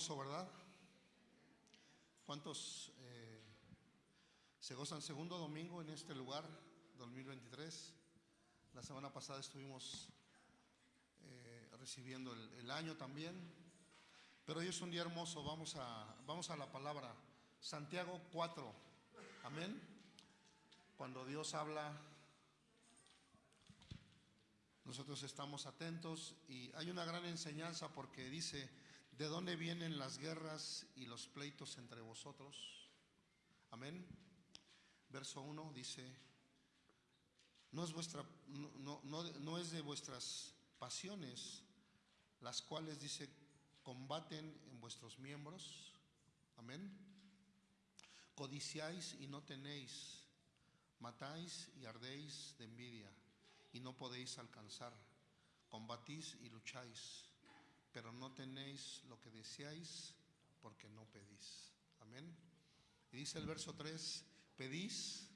hermoso, ¿verdad? ¿Cuántos eh, se gozan segundo domingo en este lugar, 2023? La semana pasada estuvimos eh, recibiendo el, año también. Pero hoy es un día hermoso. Vamos a, vamos a la palabra. Santiago 4. Amén. Cuando Dios habla, nosotros estamos atentos y hay una gran enseñanza porque dice, ¿de dónde vienen las guerras y los pleitos entre vosotros? Amén. Verso 1 dice, no es, vuestra, no, no, no es de vuestras pasiones, las cuales dice, combaten en vuestros miembros. Amén Codiciáis y no tenéis, matáis y ardéis de envidia y no podéis alcanzar. Combatís y lucháis, pero no tenéis lo que deseáis porque no pedís. Amén. Y dice el verso 3, pedís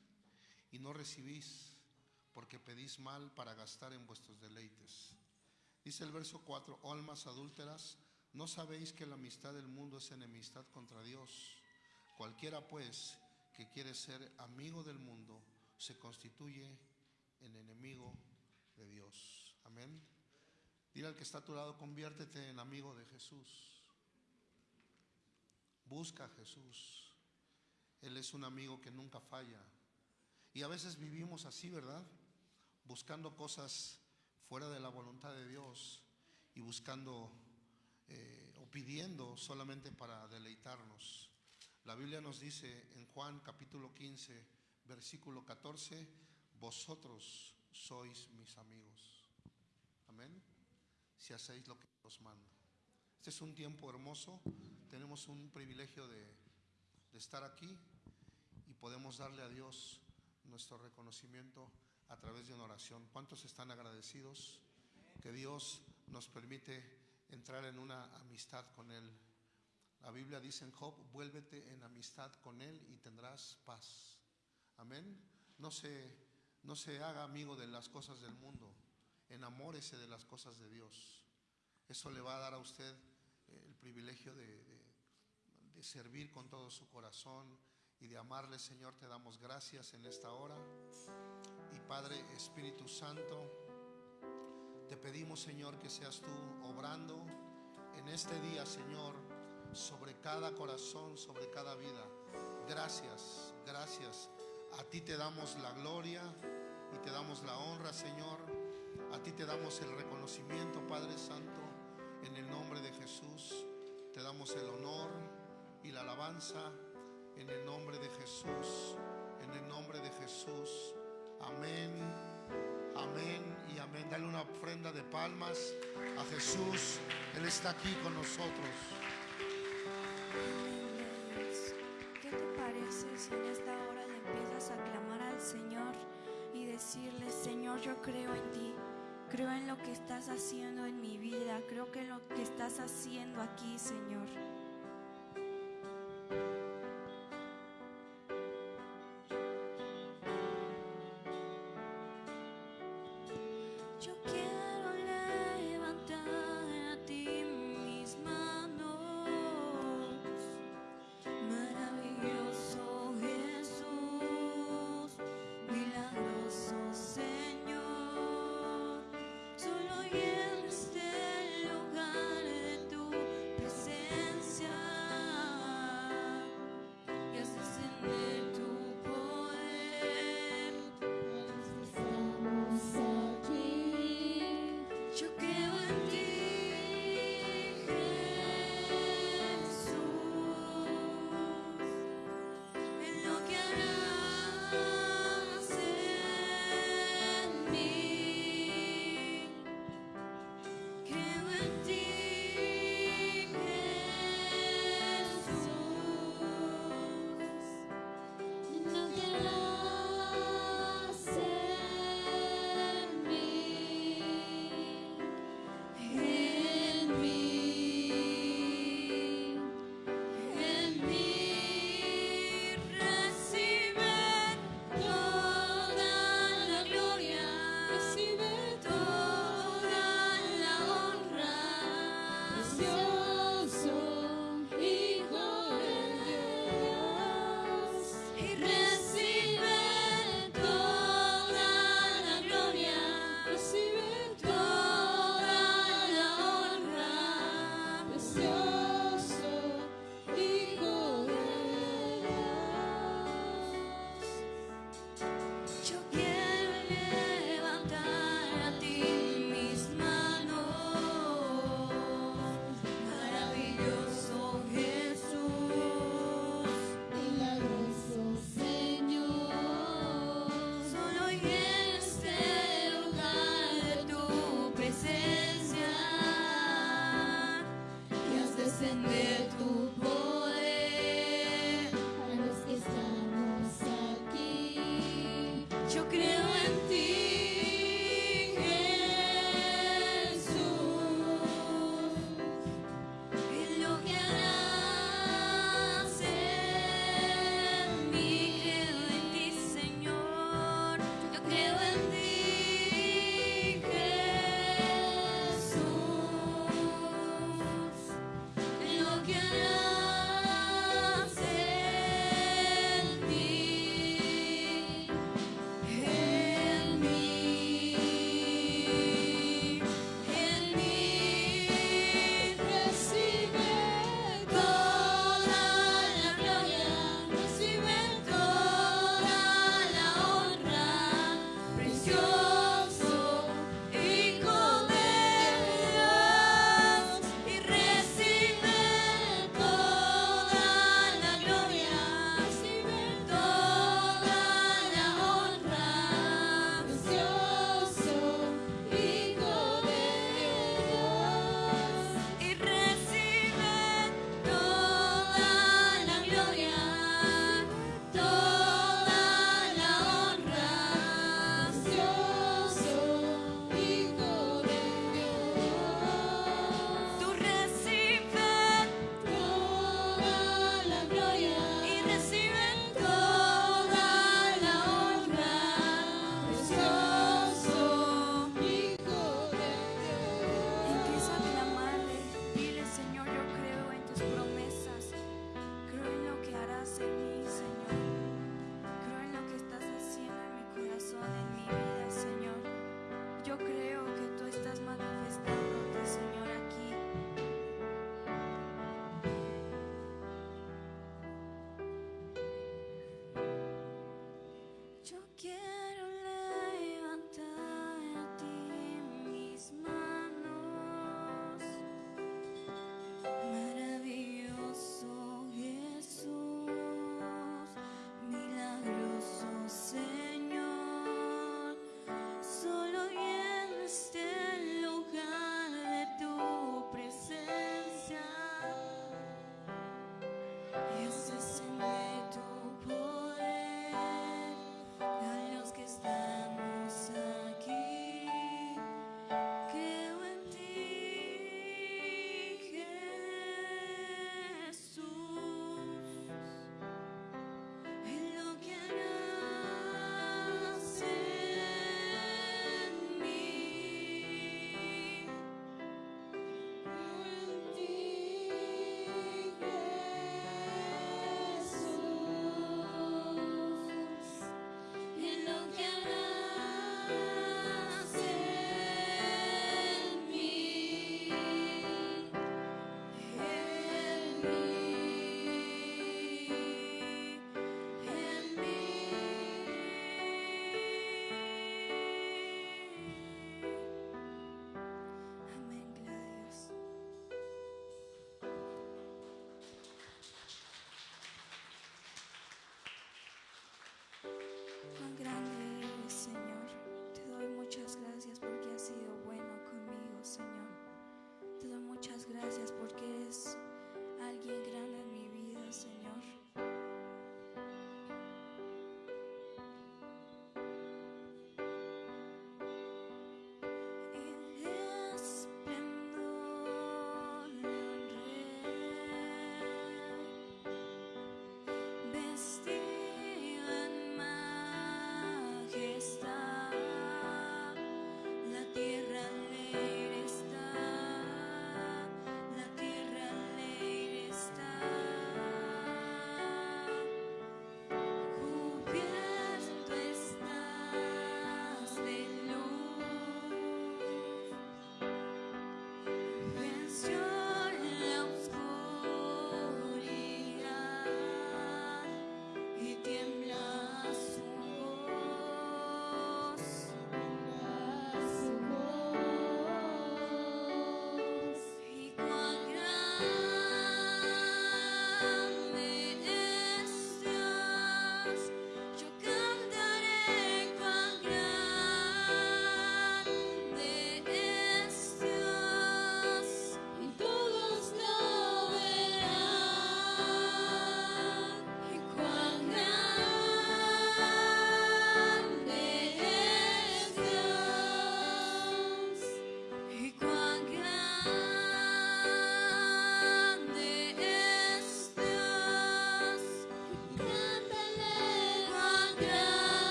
y no recibís porque pedís mal para gastar en vuestros deleites. Dice el verso 4, almas adúlteras, ¿no sabéis que la amistad del mundo es enemistad contra Dios? Cualquiera pues que quiere ser amigo del mundo se constituye en enemigo de Dios. Amén. Dile al que está a tu lado, conviértete en amigo de Jesús. Busca a Jesús. Él es un amigo que nunca falla. Y a veces vivimos así, ¿verdad? Buscando cosas fuera de la voluntad de Dios y buscando eh, o pidiendo solamente para deleitarnos. La Biblia nos dice en Juan capítulo 15, versículo 14, vosotros sois mis amigos. Amén. Si hacéis lo que os mando. Este es un tiempo hermoso. Tenemos un privilegio de, estar aquí y podemos darle a Dios nuestro reconocimiento a través de una oración. ¿Cuántos están agradecidos que Dios nos permite entrar en una amistad con Él? La Biblia dice en Job, vuélvete en amistad con Él y tendrás paz. Amén. No se, no se haga amigo de las cosas del mundo, enamórese de las cosas de Dios. Eso le va a dar a usted eh, el privilegio de, de servir con todo su corazón y de amarle, Señor. Te damos gracias en esta hora. Y Padre Espíritu Santo, te pedimos, Señor, que seas tú obrando en este día, Señor sobre cada corazón, sobre cada vida. Gracias, gracias. A ti te damos la gloria y te damos la honra, Señor. A ti te damos el reconocimiento, Padre Santo. En el nombre de Jesús te damos el honor y la alabanza. En el nombre de Jesús, en el nombre de Jesús. Amén, amén y amén. Dale una ofrenda de palmas a Jesús. Él está aquí con nosotros. ¿Qué te parece si en esta hora le empiezas a clamar al Señor y decirle, Señor, yo creo en creo en lo que estás haciendo en mi vida, creo que en lo que estás haciendo aquí, Señor.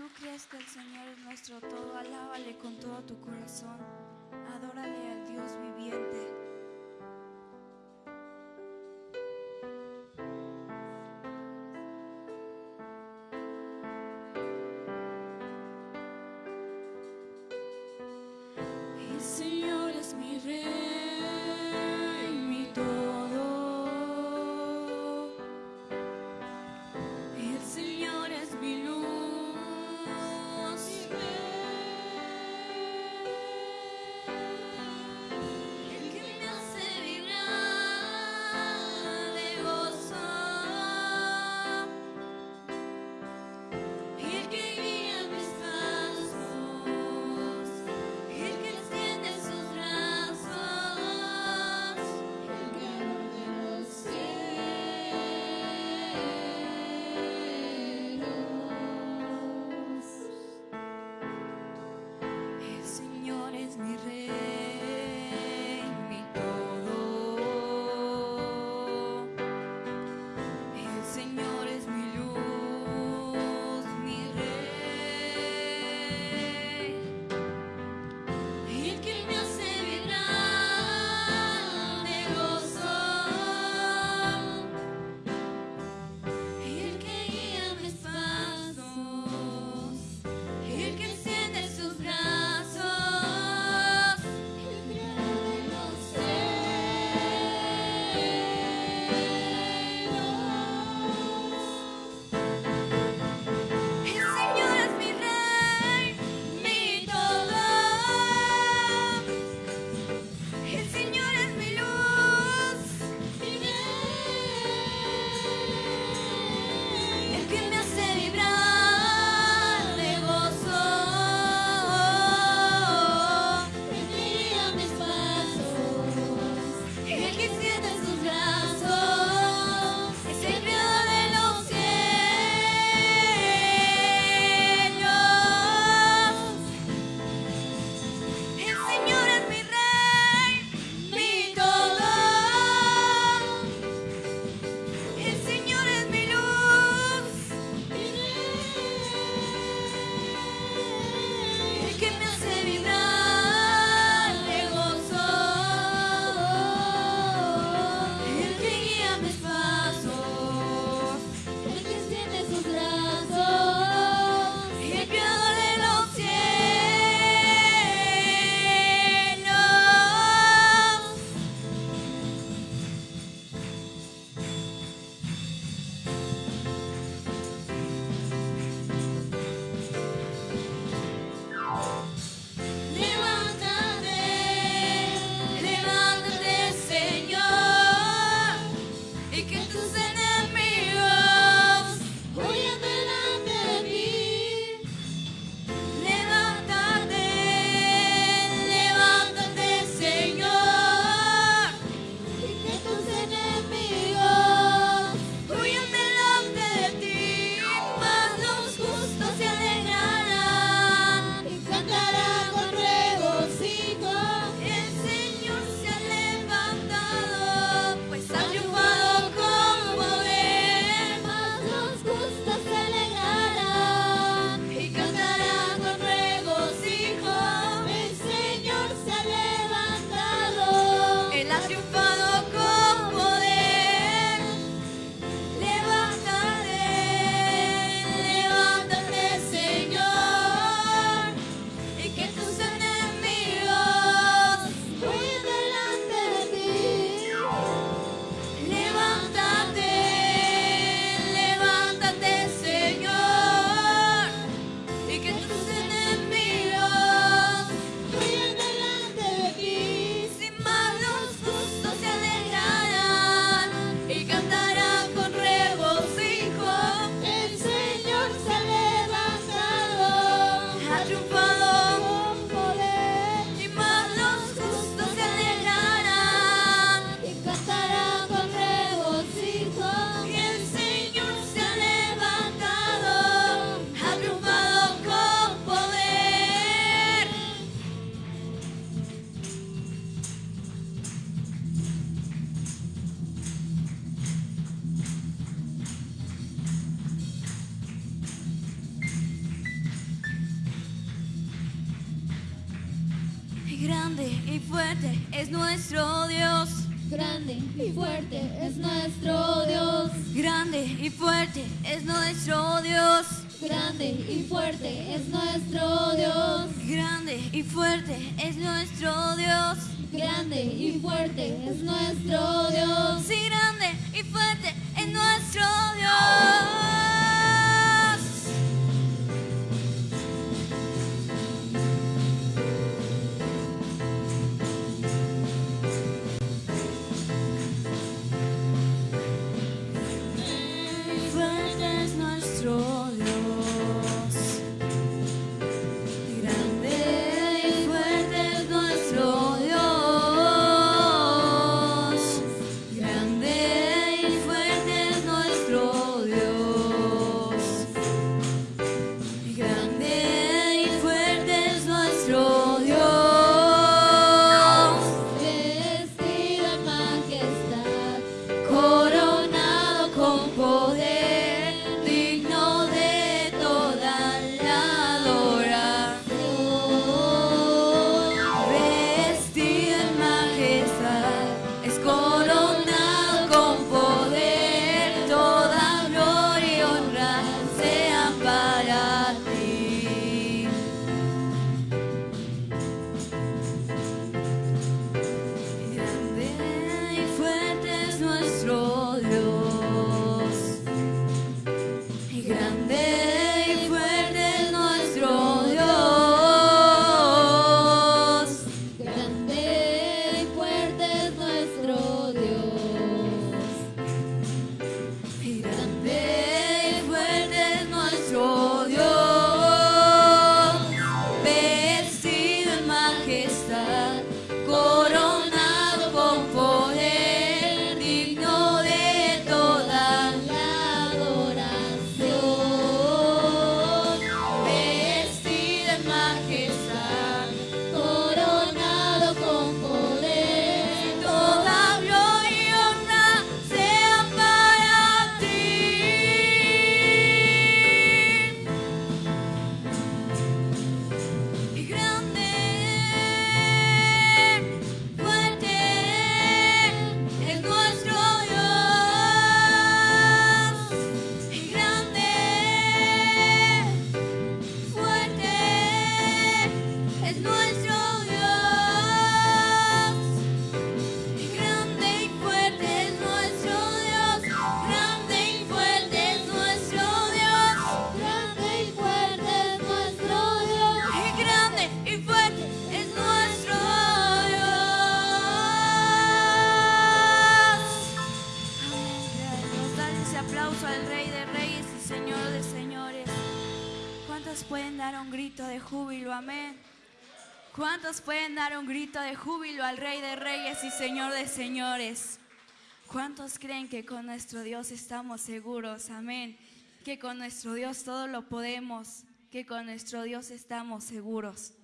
Tú crees que el Señor es nuestro todo, alábale con todo tu corazón. ¿Cuántos pueden dar un grito de júbilo al Rey de Reyes y Señor de Señores? ¿Cuántos creen que con nuestro Dios estamos seguros? Amén. Que con nuestro Dios todo lo podemos, que con nuestro Dios estamos seguros.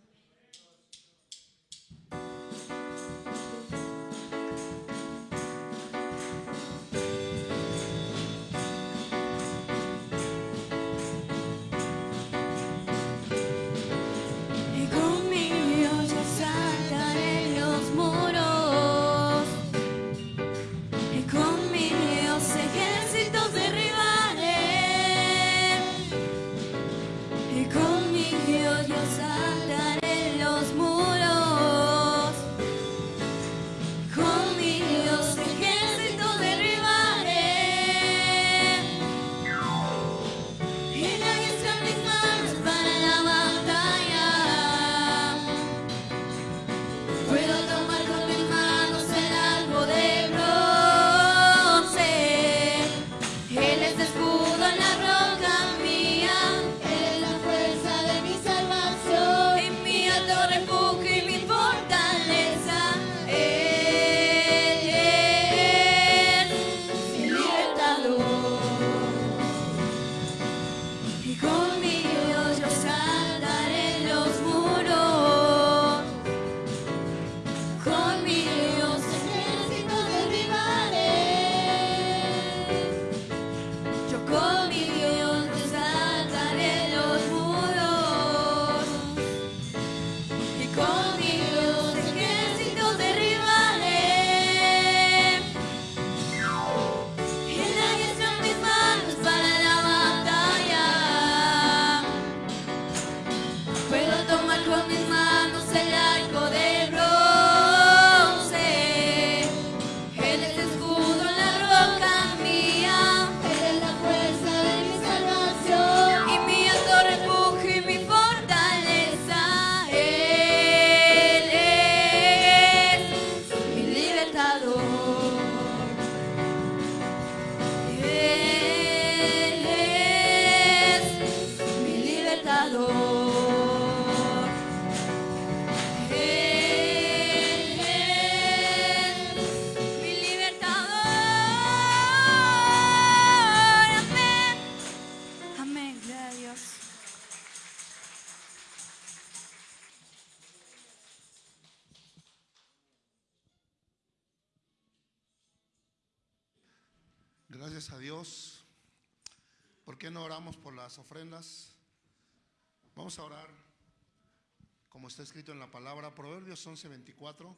Está escrito en la palabra, Proverbios 11, 24.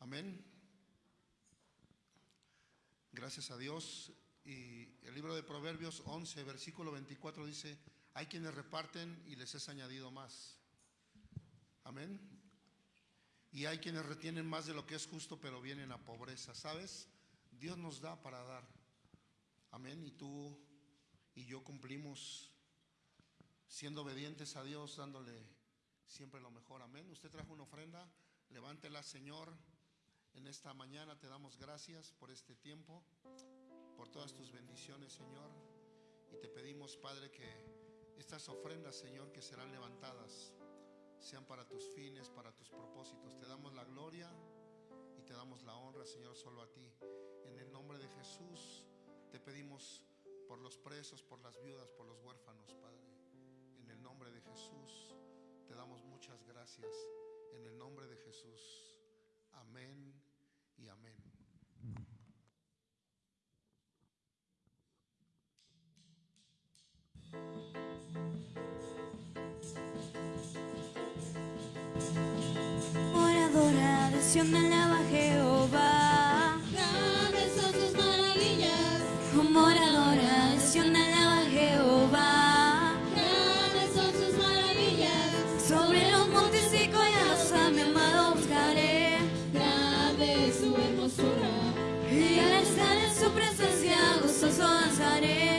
Amén. Gracias a Dios. Y el libro de Proverbios 11, versículo 24 dice, hay quienes reparten y les es añadido más. Amén. Y hay quienes retienen más de lo que es justo, pero vienen a pobreza. ¿Sabes? Dios nos da para dar. Amén. Y tú y yo cumplimos siendo obedientes a Dios, dándole siempre lo mejor. Amén. Usted trajo una ofrenda. Levántela, Señor. En esta mañana te damos gracias por este tiempo, por todas tus bendiciones, Señor. Y te pedimos, Padre, que estas ofrendas, Señor, que serán levantadas, sean para tus fines, para tus propósitos. Te damos la gloria y te damos la honra, Señor, solo a ti. En el nombre de Jesús te pedimos por los presos, por las viudas, por los huérfanos, Padre. En el nombre de Jesús te damos muchas gracias. En el nombre de Jesús. Amén y amén. Por adoración alaba Jehová. Sou vãs areias.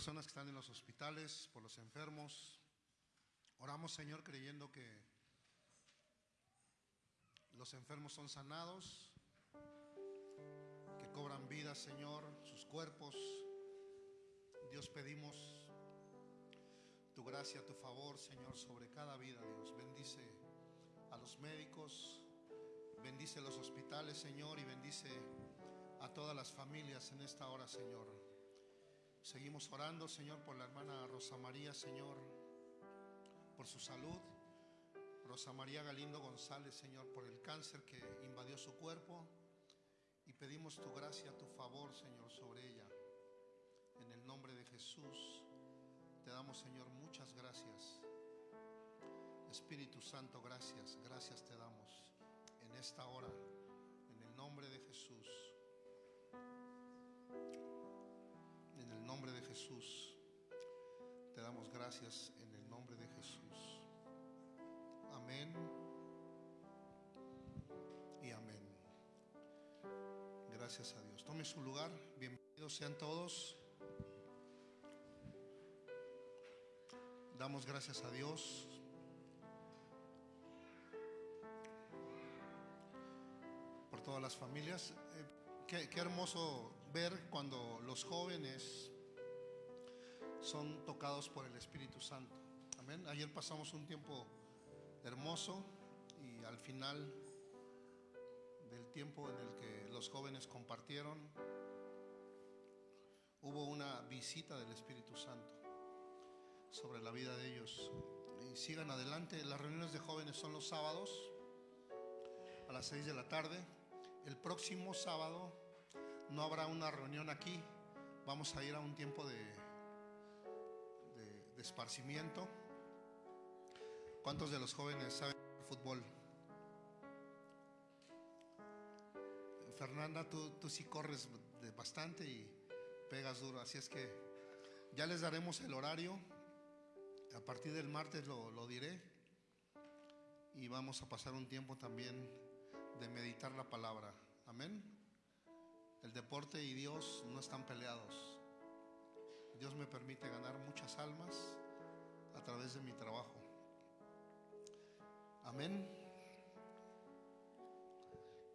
Personas que están en los hospitales, por los enfermos. Oramos, Señor, creyendo que los enfermos son sanados, que cobran vida, Señor, sus cuerpos. Dios, pedimos tu gracia, tu favor, Señor, sobre cada vida, Dios. Bendice a los médicos, Bendice los hospitales, Señor, y bendice a todas las familias en esta hora, Señor. Seguimos orando, Señor, por la hermana Rosa María, Señor, por su salud. Rosa María Galindo González, Señor, por el cáncer que invadió su cuerpo. Y pedimos tu gracia, tu favor, Señor, sobre ella. En el nombre de Jesús, te damos, Señor, muchas gracias. Espíritu Santo, gracias, gracias te damos en esta hora. En el Jesús. En el nombre de Jesús. Te damos gracias en el nombre de Jesús. Amén. Y amén. Gracias a Dios. Tome su lugar. Bienvenidos sean todos. Damos gracias a Dios. Por todas las familias. Eh, qué, qué hermoso ver cuando los jóvenes son tocados por el Espíritu Santo. Amén. Ayer pasamos un tiempo hermoso y al final del tiempo en el que los jóvenes compartieron, hubo una visita del Espíritu Santo sobre la vida de ellos. Sigan adelante. Las reuniones de jóvenes son los sábados a las 6 de la tarde. El próximo sábado no habrá una reunión aquí. Vamos a ir a un tiempo de, de, esparcimiento. ¿Cuántos de los jóvenes saben fútbol? Fernanda, tú, tú sí corres bastante y pegas duro, así es que ya les daremos el horario. A partir del martes lo, lo diré y vamos a pasar un tiempo también de meditar la palabra. Amén. El deporte y Dios no están peleados. Dios me permite ganar muchas almas a través de mi trabajo. Amén.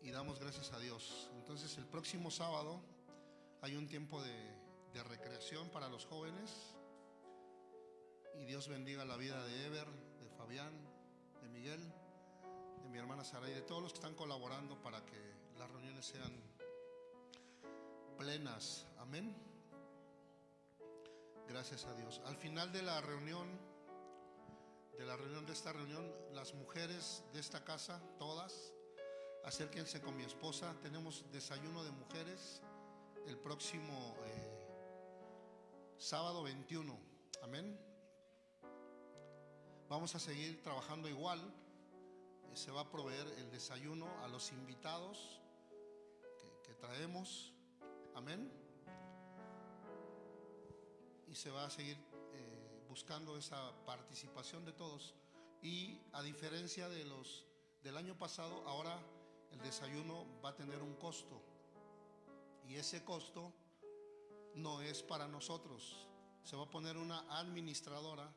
Y damos gracias a Dios. Entonces el próximo sábado hay un tiempo de, recreación para los jóvenes. Y Dios bendiga la vida de Ever, de Fabián, de Miguel, de mi hermana Sara y de todos los que están colaborando para que las reuniones sean plenas. Amén. Gracias a Dios. Al final de la reunión, de la reunión de esta reunión, las mujeres de esta casa, todas, acérquense con mi esposa. Tenemos desayuno de mujeres el próximo eh, sábado 21. Amén. Vamos a seguir trabajando igual. Eh, Se va a proveer el desayuno a los invitados que, que traemos. Amén. Y se va a seguir eh, buscando esa participación de todos. Y a diferencia de los del año pasado, ahora el desayuno va a tener un costo. Y ese costo no es para nosotros. Se va a poner una administradora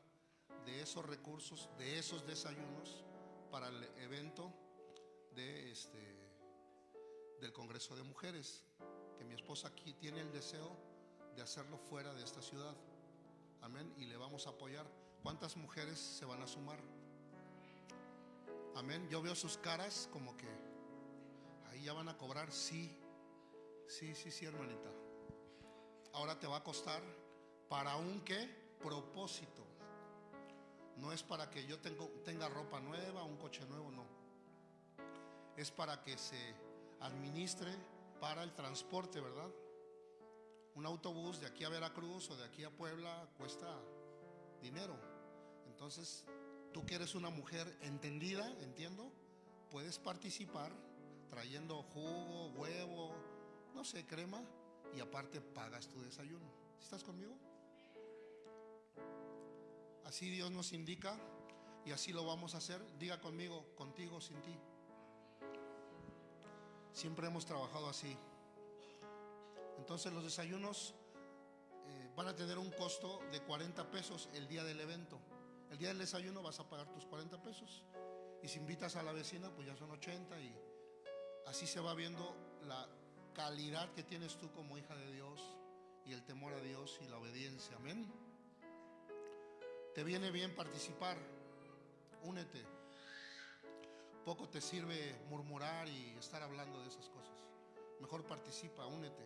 de esos recursos, de esos desayunos para el evento de este del Congreso de Mujeres, que mi esposa aquí tiene el deseo de hacerlo fuera de esta ciudad. Amén. Y le vamos a apoyar. ¿Cuántas mujeres se van a sumar? Amén. Yo veo sus caras como que ahí ya van a cobrar. Sí, sí, sí, sí, hermanita. Ahora te va a costar para un qué propósito. No es para que yo tenga ropa nueva, un coche nuevo, no. Es para que se administre para el transporte, ¿verdad? Un autobús de aquí a Veracruz o de aquí a Puebla cuesta dinero. Entonces, tú que eres una mujer entendida, entiendo, puedes participar trayendo jugo, huevo, no sé, crema, y aparte pagas tu desayuno. ¿Estás conmigo? Así Dios nos indica y así lo vamos a hacer. Diga conmigo, contigo, sin ti. Siempre hemos trabajado así. Entonces los desayunos eh, van a tener un costo de 40 pesos el día del evento. El día del desayuno vas a pagar tus 40 pesos. Y si invitas a la vecina, pues ya son 80 y así se va viendo la calidad que tienes tú como hija de Dios y el temor a Dios y la obediencia. Amén. Te viene bien participar. Únete. Poco te sirve murmurar y estar hablando de esas cosas. Mejor participa, únete.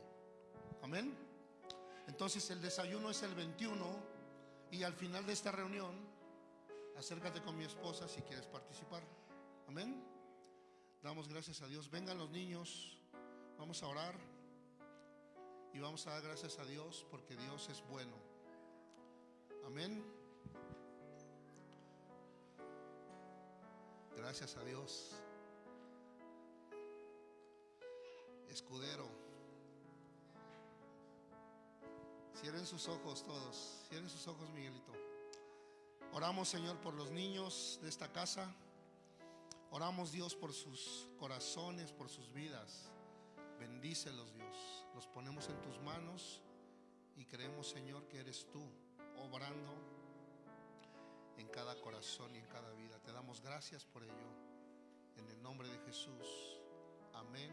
Amén. Entonces el desayuno es el 21 y al final de esta reunión, acércate con mi esposa si quieres participar. Amén. Damos gracias a Dios. Vengan los niños, vamos a orar y vamos a dar gracias a Dios porque Dios es bueno. Amén. Gracias a Dios. escudero. Cierren sus ojos todos, cierren sus ojos, Miguelito. Oramos, Señor, por los niños de esta casa. Oramos, Dios, por sus corazones, por sus vidas. Bendícelos, Dios. Los ponemos en tus manos y creemos, Señor, que eres tú obrando en cada corazón y en cada vida. Te damos gracias por ello. En el nombre de Jesús. Amén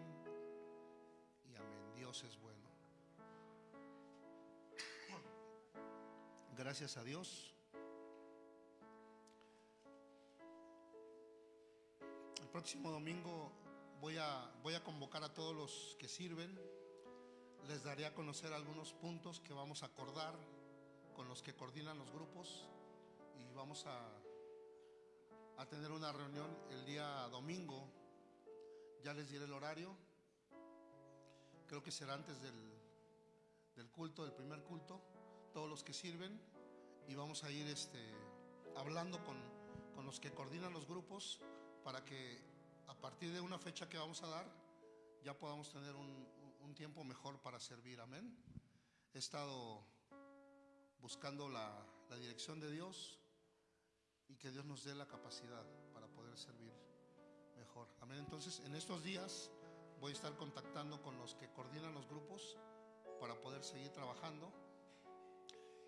y amén. Dios es bueno. Gracias a Dios. El próximo domingo voy a, voy a convocar a todos los que sirven. Les daré a conocer algunos puntos que vamos a acordar con los que coordinan los grupos y vamos a, a tener una reunión el día domingo. Ya les diré el horario. Creo que será antes del, del culto, del primer culto. Todos los que sirven y vamos a ir este, hablando con, con los que coordinan los grupos para que a partir de una fecha que vamos a dar ya podamos tener un, un tiempo mejor para servir. Amén. He estado buscando la, la dirección de Dios y que Dios nos dé la capacidad para poder servir mejor. Amén. Entonces, en estos días voy a estar contactando con los que coordinan los grupos para poder seguir trabajando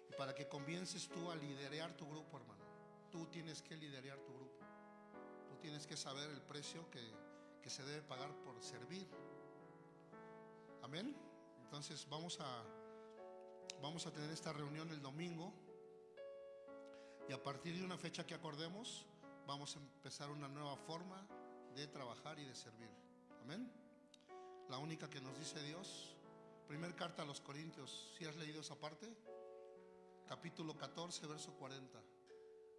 y para que comiences tú a liderar tu grupo, hermano. Tú tienes que liderar tu grupo. Tú tienes que saber el precio que, que se debe pagar por servir. Amén. Entonces, vamos a vamos a tener esta reunión el domingo y a partir de una fecha que acordemos vamos a empezar una nueva forma de trabajar y de servir. Amén. La única que nos dice Dios, primer carta a los Corintios, si has leído esa parte, capítulo 14, verso 40.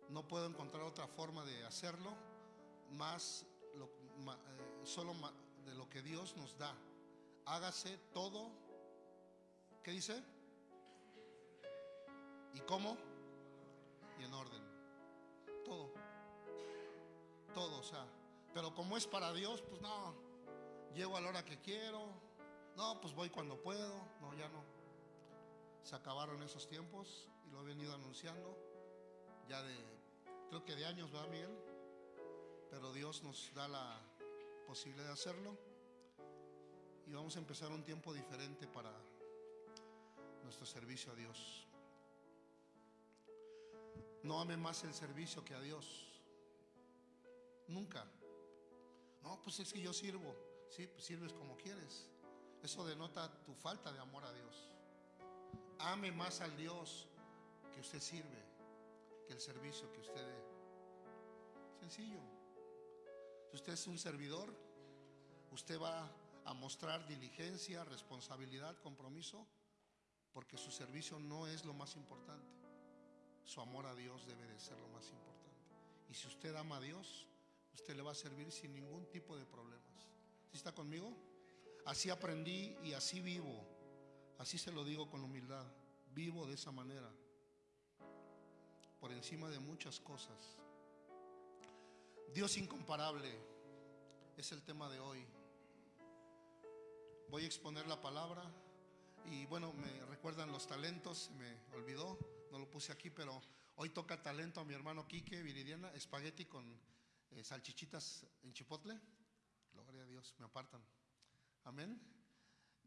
No puedo encontrar otra forma de hacerlo más eh, solo de lo que Dios nos da. Hágase todo. ¿Qué dice? ¿Y cómo? Y en orden. Todo. Todo, o sea. Pero como es para Dios, pues no. Llego a la hora que quiero. No, pues voy cuando puedo. No, ya no. Se acabaron esos tiempos y lo he venido anunciando. Ya de, creo que de años, ¿verdad, Miguel? Pero Dios nos da la posibilidad de hacerlo. Y vamos a empezar un tiempo diferente para nuestro servicio a Dios. No ame más el servicio que a Dios. Nunca. No, pues es que yo sirvo. Sí, pues sirves como quieres. Eso denota tu falta de amor a Dios. Ame más al Dios que usted sirve que el servicio que usted dé. Sencillo. Si usted es un servidor, usted va a mostrar diligencia, responsabilidad, compromiso, porque su servicio no es lo más importante. Su amor a Dios debe de ser lo más importante. Y si usted ama a Dios, usted le va a servir sin ningún tipo de problemas. ¿Sí está conmigo? Así aprendí y así vivo. Así se lo digo con humildad. Vivo de esa manera. Por encima de muchas cosas. Dios incomparable es el tema de hoy. Voy a exponer la palabra y bueno, me recuerdan los talentos, me olvidó, no lo puse aquí, pero hoy toca talento a mi hermano Quique Viridiana, espagueti con eh, salchichitas en chipotle. Gloria a Dios, me apartan. Amén.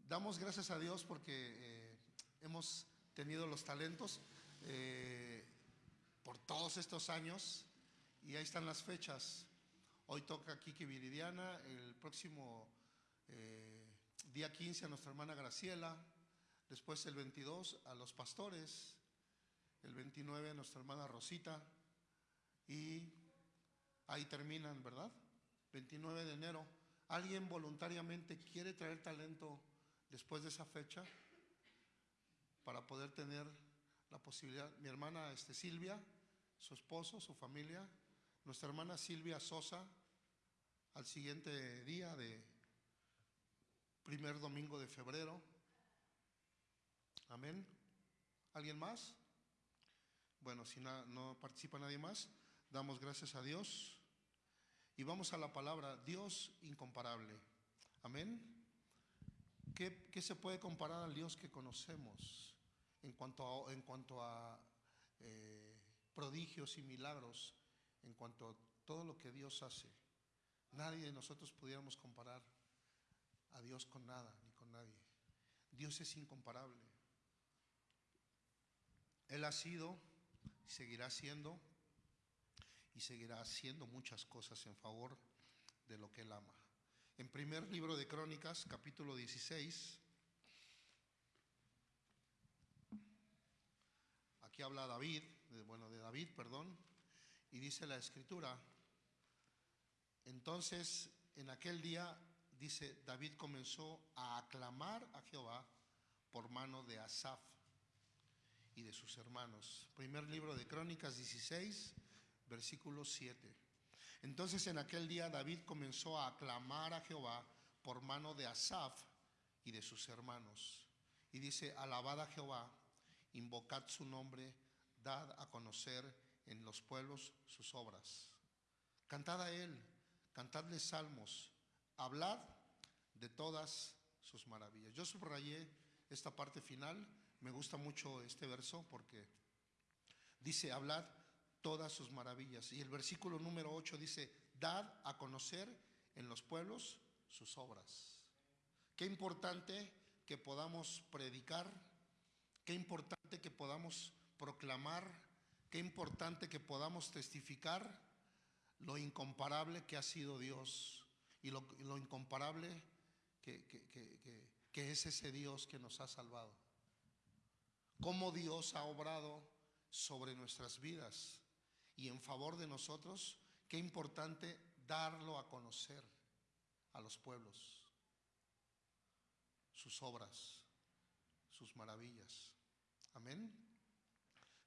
Damos gracias a Dios porque eh, hemos tenido los talentos eh, por todos estos años y ahí están las fechas. Hoy toca Kiki Viridiana, el próximo eh, día 15 a nuestra hermana Graciela, después el 22 a los pastores, el 29 a nuestra hermana Rosita y ahí terminan, ¿verdad? 29 de enero. ¿Alguien voluntariamente quiere traer talento después de esa fecha para poder tener la posibilidad? Mi hermana este, Silvia, su esposo, su familia, nuestra hermana Silvia Sosa, al siguiente día de primer domingo de febrero. Amén. ¿Alguien más? Bueno, si no, participa nadie más, damos gracias a Dios. Y vamos a la palabra Dios incomparable. Amén. ¿Qué, qué se puede comparar al Dios que conocemos en cuanto a, en cuanto a eh, prodigios y milagros, en cuanto a todo lo que Dios hace? Nadie de nosotros pudiéramos comparar a Dios con nada ni con nadie. Dios es incomparable. Él ha sido, seguirá siendo y seguirá haciendo muchas cosas en favor de lo que Él ama. En primer libro de Crónicas, capítulo 16, aquí habla David, bueno, de David, perdón, y dice la escritura, entonces en aquel día, dice, David comenzó a aclamar a Jehová por mano de Asaf y de sus hermanos. Primer libro de Crónicas 16, versículo 7. Entonces en aquel día David comenzó a aclamar a Jehová por mano de Asaf y de sus hermanos. Y dice, alabad a Jehová, invocad su nombre, dad a conocer en los pueblos sus obras. Cantad a él, cantadle salmos, hablad de todas sus maravillas. Yo subrayé esta parte final, me gusta mucho este verso porque dice, hablad todas sus maravillas. Y el versículo número 8 dice, dad a conocer en los pueblos sus obras. Qué importante que podamos predicar, qué importante que podamos proclamar, qué importante que podamos testificar lo incomparable que ha sido Dios y lo, lo incomparable que, es ese Dios que nos ha salvado. Cómo Dios ha obrado sobre nuestras vidas y en favor de nosotros, qué importante darlo a conocer a los pueblos, sus obras, sus maravillas. Amén.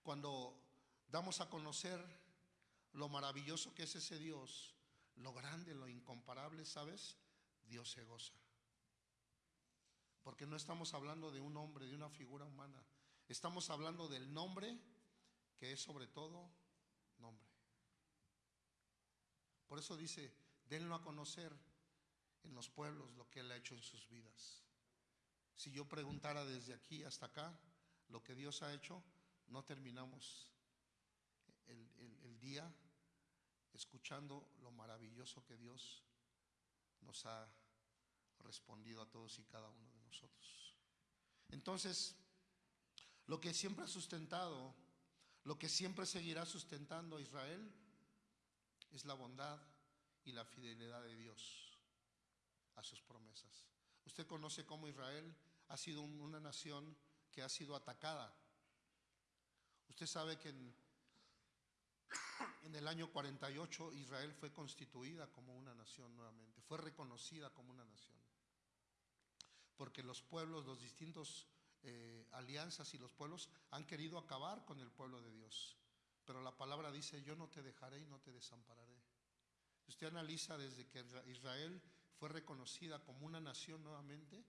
Cuando damos a conocer lo maravilloso que es ese Dios, lo grande, lo incomparable, ¿sabes? Dios se goza. Porque no estamos hablando de un hombre, de una figura humana. Estamos hablando del nombre que es sobre todo nombre. Por eso dice, denlo a conocer en los pueblos lo que Él ha hecho en sus vidas. Si yo preguntara desde aquí hasta acá lo que Dios ha hecho, no terminamos el, el, día escuchando lo maravilloso que Dios nos ha respondido a todos y cada uno de nosotros. Entonces, lo que siempre ha sustentado, lo que siempre seguirá sustentando a Israel es la bondad y la fidelidad de Dios a sus promesas. Usted conoce cómo Israel ha sido una nación que ha sido atacada. Usted sabe que en, el año 48 Israel fue constituida como una nación nuevamente, fue reconocida como una nación. Porque los pueblos, los distintos eh, alianzas y los pueblos han querido acabar con el pueblo de Dios. Pero la palabra dice, yo no te dejaré y no te desampararé. Usted analiza desde que Israel fue reconocida como una nación nuevamente,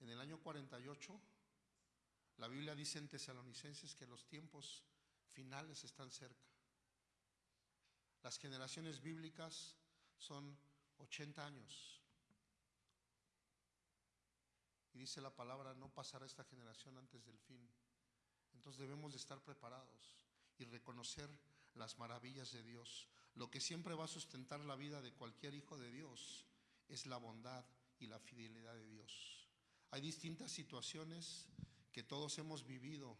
en el año 48, la Biblia dice en Tesalonicenses que los tiempos finales están cerca. Las generaciones bíblicas son 80 años. Dice la palabra, no pasará esta generación antes del fin. Entonces debemos de estar preparados y reconocer las maravillas de Dios. Lo que siempre va a sustentar la vida de cualquier hijo de Dios es la bondad y la fidelidad de Dios. Hay distintas situaciones que todos hemos vivido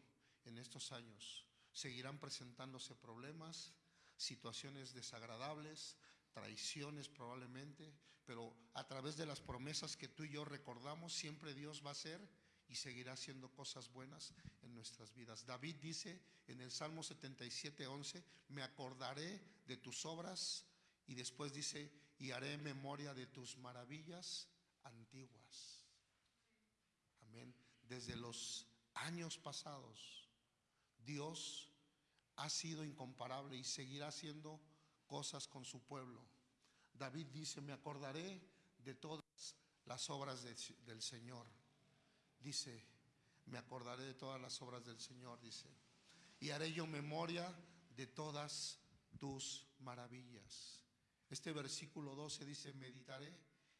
en estos años. Seguirán presentándose problemas, situaciones desagradables, traiciones probablemente, pero a través de las promesas que tú y yo recordamos, siempre Dios va a hacer y seguirá haciendo cosas buenas en nuestras vidas. David dice en el Salmo 77, 11, me acordaré de tus obras y después dice, y haré memoria de tus maravillas antiguas. Amén. Desde los años pasados, Dios ha sido incomparable y seguirá siendo cosas con su pueblo. David dice, me acordaré de todas las obras de, del Señor. Dice, me acordaré de todas las obras del Señor, dice. Y haré yo memoria de todas tus maravillas. Este versículo 12 dice, meditaré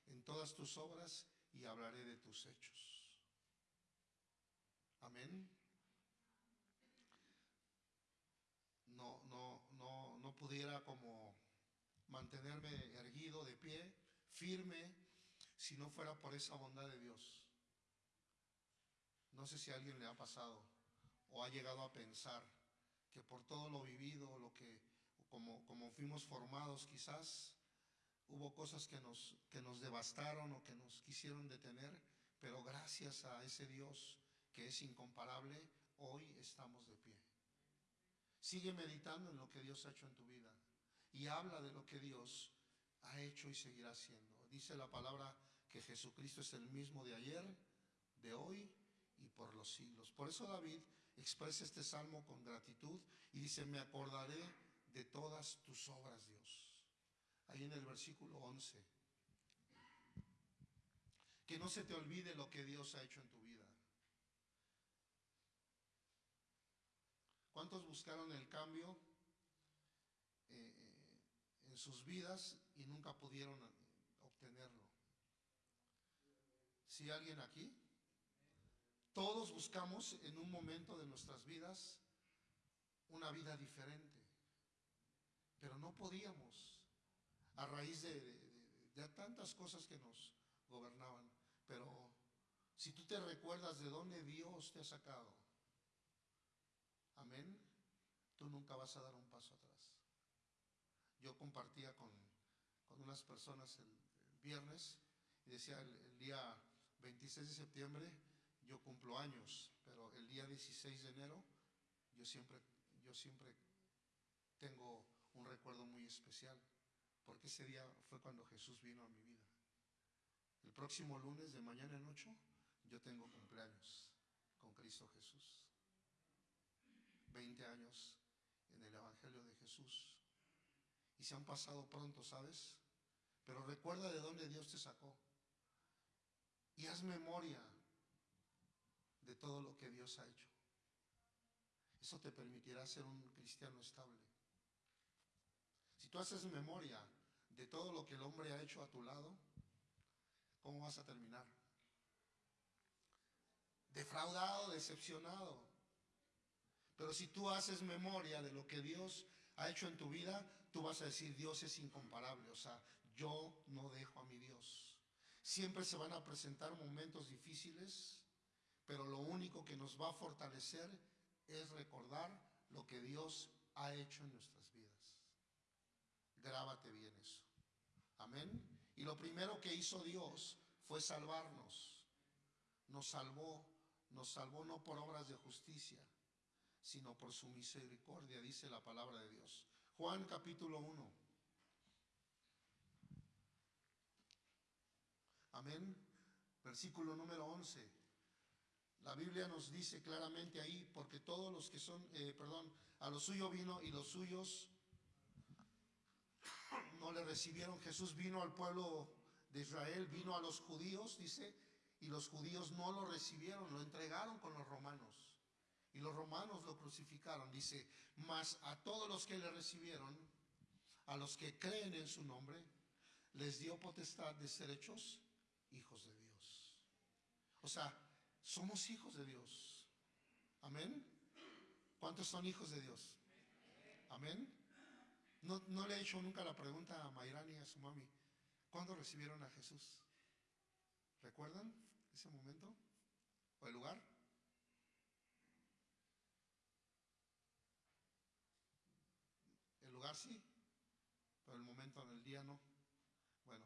en todas tus obras y hablaré de tus hechos. Amén. No, no, no, no pudiera como mantenerme erguido de pie, firme, si no fuera por esa bondad de Dios. No sé si a alguien le ha pasado o ha llegado a pensar que por todo lo vivido, lo que como, como fuimos formados quizás, hubo cosas que nos, que nos devastaron o que nos quisieron detener, pero gracias a ese Dios que es incomparable, hoy estamos de pie. Sigue meditando en lo que Dios ha hecho en tu vida y habla de lo que Dios ha hecho y seguirá haciendo. Dice la palabra que Jesucristo es el mismo de ayer, de hoy y por los siglos. Por eso David expresa este salmo con gratitud y dice, me acordaré de todas tus obras, Dios. Ahí en el versículo 11. Que no se te olvide lo que Dios ha hecho en tu vida. ¿Cuántos buscaron el cambio eh, eh, en sus vidas y nunca pudieron obtenerlo? ¿Sí alguien aquí? Todos buscamos en un momento de nuestras vidas una vida diferente, pero no podíamos a raíz de, tantas cosas que nos gobernaban. Pero si tú te recuerdas de dónde Dios te ha sacado, amén, tú nunca vas a dar un paso atrás. Yo compartía con, con unas personas el, viernes y decía el, el día 26 de septiembre, yo cumplo años, pero el día 16 de enero yo siempre, yo siempre tengo un recuerdo muy especial, porque ese día fue cuando Jesús vino a mi vida. El próximo lunes de mañana en ocho yo tengo cumpleaños con Cristo Jesús. 20 años en el Evangelio de Jesús. Y se han pasado pronto, ¿sabes? Pero recuerda de dónde Dios te sacó. Y haz memoria de todo lo que Dios ha hecho. Eso te permitirá ser un cristiano estable. Si tú haces memoria de todo lo que el hombre ha hecho a tu lado, ¿cómo vas a terminar? Defraudado, decepcionado. Pero si tú haces memoria de lo que Dios ha hecho en tu vida, tú vas a decir, Dios es incomparable. O sea, yo no dejo a mi Dios. Siempre se van a presentar momentos difíciles, pero lo único que nos va a fortalecer es recordar lo que Dios ha hecho en nuestras vidas. Grábate bien eso. Amén. Y lo primero que hizo Dios fue salvarnos. Nos salvó, nos salvó no por obras de justicia, sino por su misericordia, dice la palabra de Dios. Juan capítulo 1. Amén. Versículo número 11. La Biblia nos dice claramente ahí, porque todos los que son, eh, perdón, a lo suyo vino y los suyos no le recibieron. Jesús vino al pueblo de Israel, vino a los judíos, dice, y los judíos no lo recibieron, lo entregaron con los romanos. Y los romanos lo crucificaron, dice, mas a todos los que le recibieron, a los que creen en su nombre, les dio potestad de ser hechos hijos de Dios. O sea, somos hijos de Dios. Amén. ¿Cuántos son hijos de Dios? Amén. No, no, le he hecho nunca la pregunta a Mayrani y a su mami. ¿Cuándo recibieron a Jesús? ¿Recuerdan ese momento? ¿O el lugar? El lugar sí, pero el momento en el día no. Bueno,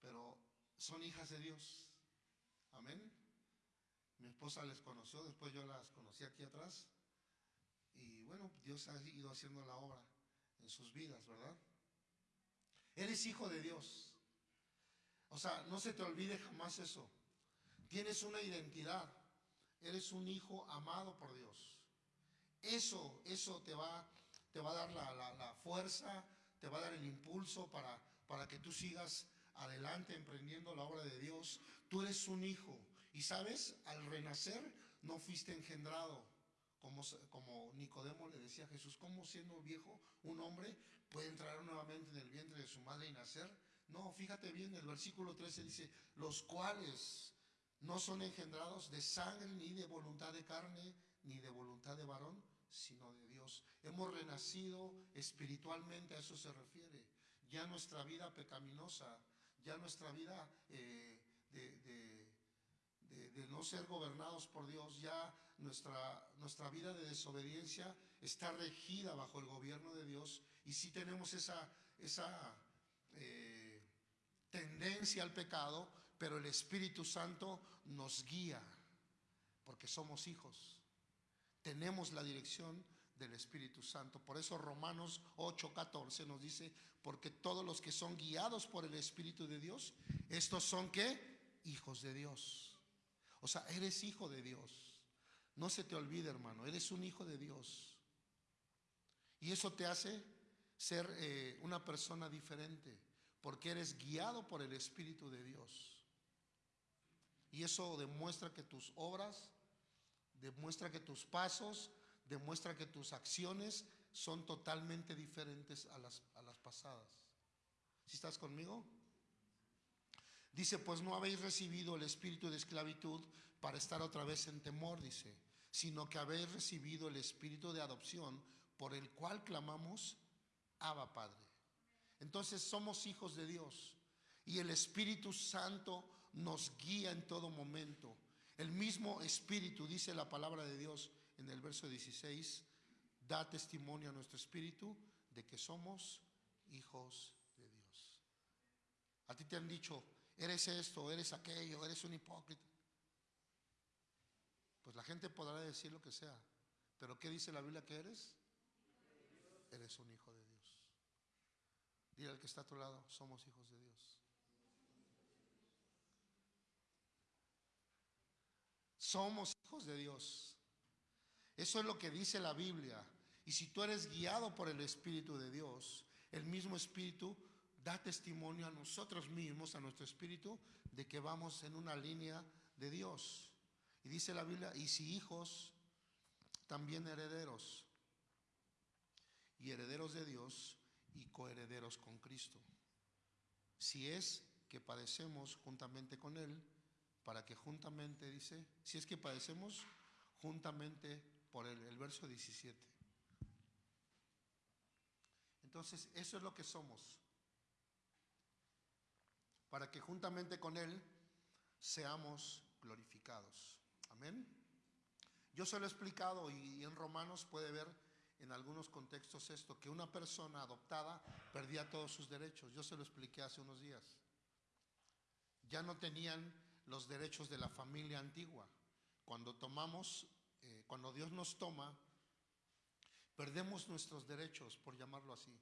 pero son hijas de Dios. Amén. Mi esposa les conoció, después yo las conocí aquí atrás. Y bueno, Dios ha ido haciendo la obra en sus vidas, ¿verdad? Eres hijo de Dios. O sea, no se te olvide jamás eso. Tienes una identidad. Eres un hijo amado por Dios. Eso, eso te va, te va a dar la, la, fuerza, te va a dar el impulso para, para que tú sigas adelante emprendiendo la obra de Dios. Tú eres un hijo. Y sabes, al renacer no fuiste engendrado. Como, como, Nicodemo le decía a Jesús, ¿cómo siendo viejo un hombre puede entrar nuevamente en el vientre de su madre y nacer? No, fíjate bien, el versículo 13 dice, los cuales no son engendrados de sangre ni de voluntad de carne ni de voluntad de varón, sino de Dios. Hemos renacido espiritualmente, a eso se refiere. Ya nuestra vida pecaminosa, ya nuestra vida eh, de, no ser gobernados por Dios, ya nuestra, nuestra vida de desobediencia está regida bajo el gobierno de Dios y si tenemos esa, esa eh, tendencia al pecado, pero el Espíritu Santo nos guía porque somos hijos. Tenemos la dirección del Espíritu Santo. Por eso Romanos 8:14 nos dice, porque todos los que son guiados por el Espíritu de Dios, estos son qué? Hijos de Dios. O sea, eres hijo de Dios. No se te olvide, hermano, eres un hijo de Dios. Y eso te hace ser eh, una persona diferente, porque eres guiado por el Espíritu de Dios. Y eso demuestra que tus obras, demuestra que tus pasos, demuestra que tus acciones son totalmente diferentes a las, a las pasadas. ¿Si estás conmigo? Dice, pues no habéis recibido el espíritu de esclavitud para estar otra vez en temor, dice, sino que habéis recibido el espíritu de adopción por el cual clamamos, Abba Padre. Entonces somos hijos de Dios y el Espíritu Santo nos guía en todo momento. El mismo Espíritu, dice la palabra de Dios en el verso 16, da testimonio a nuestro Espíritu de que somos hijos de Dios. A ti te han dicho, eres esto, eres aquello, eres un hipócrita. Pues la gente podrá decir lo que sea, pero ¿qué dice la Biblia que eres? Eres un hijo de Dios. Dile al que está a tu lado, somos hijos de Dios. Somos hijos de Dios. Eso es lo que dice la Biblia. Y si tú eres guiado por el Espíritu de Dios, el mismo Espíritu da testimonio a nosotros mismos, a nuestro Espíritu, de que vamos en una línea de Dios. Y dice la Biblia, y si hijos, también herederos. Y herederos de Dios y coherederos con Cristo. Si es que padecemos juntamente con Él, para que juntamente, dice, si es que padecemos juntamente por Él, el verso 17. Entonces, eso es lo que somos. Para que juntamente con Él seamos glorificados. Amén. Yo se lo he explicado y en Romanos puede ver en algunos contextos esto, que una persona adoptada perdía todos sus derechos. Yo se lo expliqué hace unos días. Ya no tenían los derechos de la familia antigua. Cuando tomamos, eh, cuando Dios nos toma, perdemos nuestros derechos, por llamarlo así.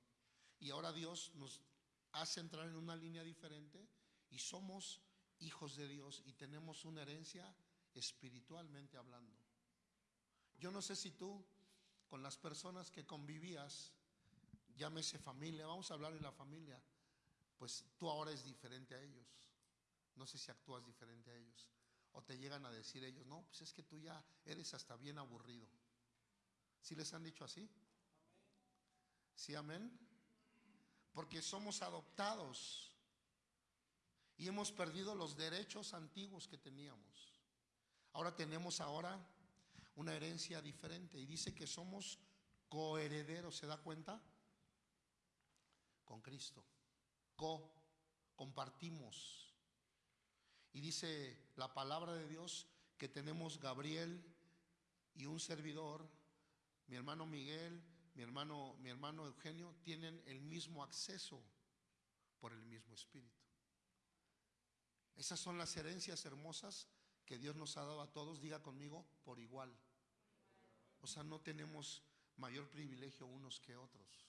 Y ahora Dios nos hace entrar en una línea diferente y somos hijos de Dios y tenemos una herencia espiritualmente hablando. Yo no sé si tú con las personas que convivías, llámese familia, vamos a hablar de la familia, pues tú ahora es diferente a ellos. No sé si actúas diferente a ellos. O te llegan a decir ellos, no, pues es que tú ya eres hasta bien aburrido. ¿Sí les han dicho así? ¿Sí, amén? Porque somos adoptados y hemos perdido los derechos antiguos que teníamos. Ahora tenemos ahora una herencia diferente y dice que somos coherederos, ¿se da cuenta? Con Cristo. Co, compartimos. Y dice la palabra de Dios que tenemos Gabriel y un servidor, mi hermano Miguel, mi hermano, mi hermano Eugenio, tienen el mismo acceso por el mismo Espíritu. Esas son las herencias hermosas que Dios nos ha dado a todos, diga conmigo, por igual. O sea, no tenemos mayor privilegio unos que otros.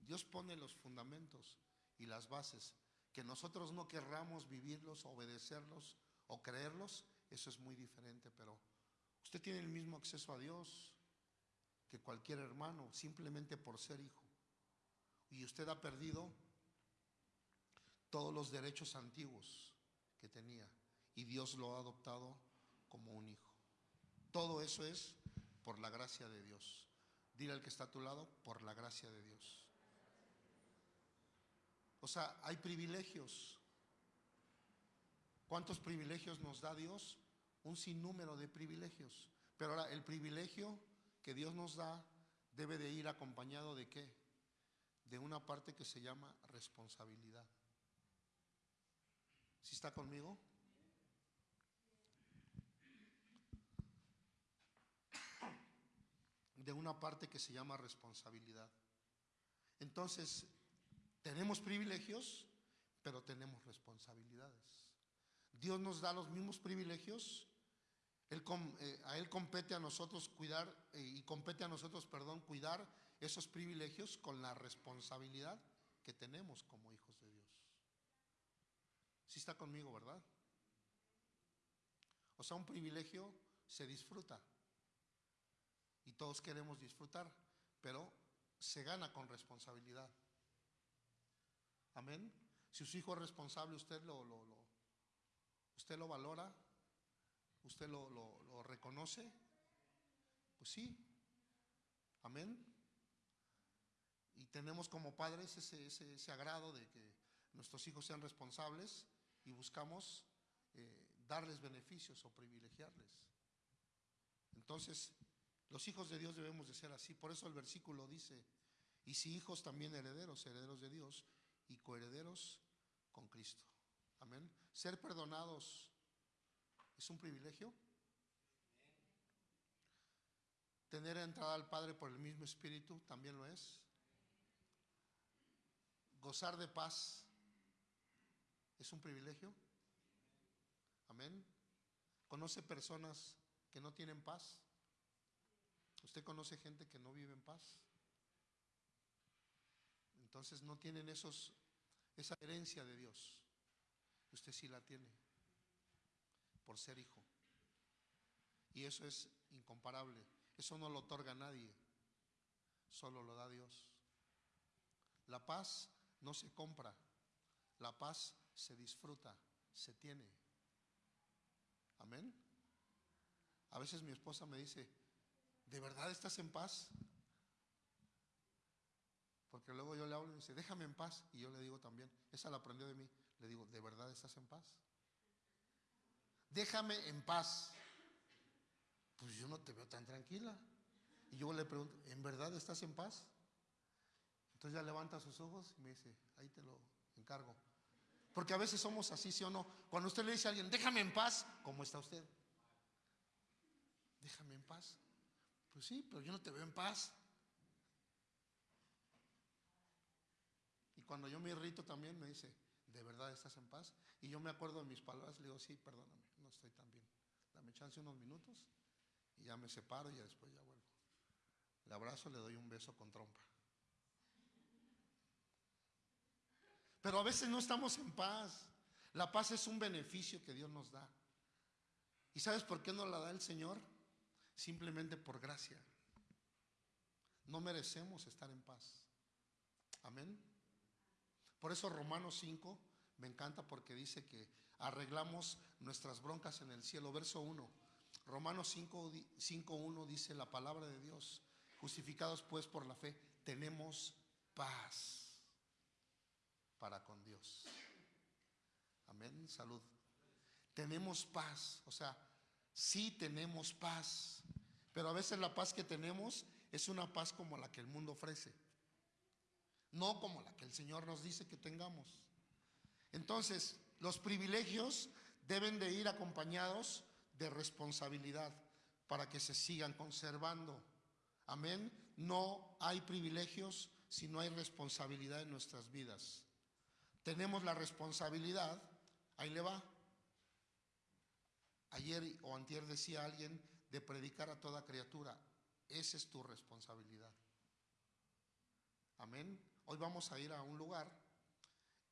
Dios pone los fundamentos y las bases. Que nosotros no querramos vivirlos, obedecerlos o creerlos, eso es muy diferente, pero usted tiene el mismo acceso a Dios que cualquier hermano, simplemente por ser hijo. Y usted ha perdido todos los derechos antiguos que tenía y Dios lo ha adoptado como un hijo. Todo eso es por la gracia de Dios. Dile al que está a tu lado, por la gracia de Dios. O sea, hay privilegios. ¿Cuántos privilegios nos da Dios? Un sinnúmero de privilegios. Pero ahora, el privilegio que Dios nos da debe de ir acompañado de qué? De una parte que se llama responsabilidad. ¿Sí está conmigo? De una parte que se llama responsabilidad. Entonces, tenemos privilegios, pero tenemos responsabilidades. Dios nos da los mismos privilegios. Él, eh, a Él compete a nosotros cuidar, eh, y compete a nosotros, perdón, cuidar esos privilegios con la responsabilidad que tenemos como hijos de Dios. Si está conmigo, ¿verdad? O sea, un privilegio se disfruta. Y todos queremos disfrutar, pero se gana con responsabilidad. Amén. Si su hijo es responsable, usted lo, usted lo valora, usted lo, lo, reconoce. Pues sí. Amén. Y tenemos como padres ese, ese, ese, agrado de que nuestros hijos sean responsables y buscamos eh, darles beneficios o privilegiarles. Entonces, los hijos de Dios debemos de ser así. Por eso el versículo dice, y si hijos también herederos, herederos de Dios y coherederos con Cristo. Amén. Ser perdonados es un privilegio. Tener entrada al Padre por el mismo Espíritu también lo es. Gozar de paz es un privilegio. Amén. ¿Conoce personas que no tienen paz? ¿Usted conoce gente que no vive en paz? Entonces no tienen esos, esa herencia de Dios. Usted sí la tiene por ser hijo. Y eso es incomparable. Eso no lo otorga nadie. Solo lo da Dios. La paz no se compra. La paz se disfruta, se tiene. Amén. A veces mi esposa me dice, ¿de verdad estás en paz? Porque luego yo le hablo y me dice, déjame en paz. Y yo le digo también, esa la aprendió de mí. Le digo, ¿de verdad estás en paz? Déjame en paz. Pues yo no te veo tan tranquila. Y yo le pregunto, ¿en verdad estás en paz? Entonces ya levanta sus ojos y me dice, ahí te lo encargo. Porque a veces somos así, ¿sí o no? Cuando usted le dice a alguien, déjame en paz, ¿cómo está usted? Déjame en paz. Pues sí, pero yo no te veo en paz. Cuando yo me irrito también me dice, ¿de verdad estás en paz? Y yo me acuerdo de mis palabras, le digo, sí, perdóname, no estoy tan bien. Dame chance unos minutos y ya me separo y después ya vuelvo. Le abrazo, le doy un beso con trompa. Pero a veces no estamos en paz. La paz es un beneficio que Dios nos da. ¿Y sabes por qué nos la da el Señor? Simplemente por gracia. No merecemos estar en paz. Amén. Por eso Romanos 5 me encanta porque dice que arreglamos nuestras broncas en el cielo. Verso 1. Romanos 5.1 dice la palabra de Dios. Justificados pues por la fe, tenemos paz para con Dios. Amén, salud. Tenemos paz, o sea, sí tenemos paz, pero a veces la paz que tenemos es una paz como la que el mundo ofrece no como la que el Señor nos dice que tengamos. Entonces, los privilegios deben de ir acompañados de responsabilidad para que se sigan conservando. Amén. No hay privilegios si no hay responsabilidad en nuestras vidas. Tenemos la responsabilidad, ahí le va. Ayer o antier decía alguien de predicar a toda criatura. Esa es tu responsabilidad. Amén. Hoy vamos a ir a un lugar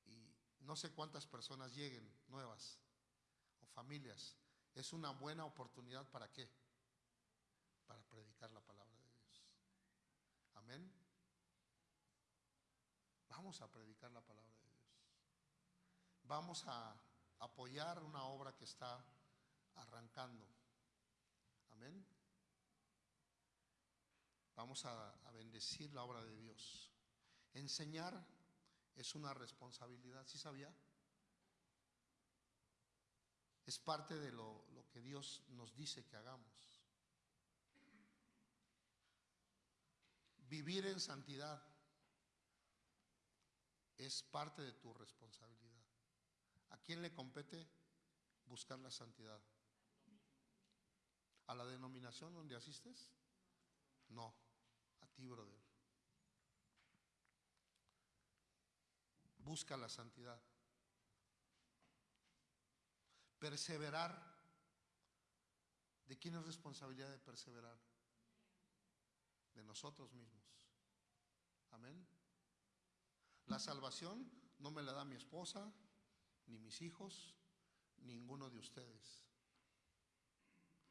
y no sé cuántas personas lleguen nuevas o familias. Es una buena oportunidad para qué? Para predicar la palabra de Dios. Amén. Vamos a predicar la palabra de Dios. Vamos a apoyar una obra que está arrancando. Amén. Vamos a, a bendecir la obra de Dios. Enseñar es una responsabilidad, ¿sí sabía? Es parte de lo, lo que Dios nos dice que hagamos. Vivir en santidad es parte de tu responsabilidad. ¿A quién le compete buscar la santidad? ¿A la denominación donde asistes? No, a ti, brother. Busca la santidad. Perseverar. ¿De quién es responsabilidad de perseverar? De nosotros mismos. Amén. La salvación no me la da mi esposa, ni mis hijos, ninguno de ustedes.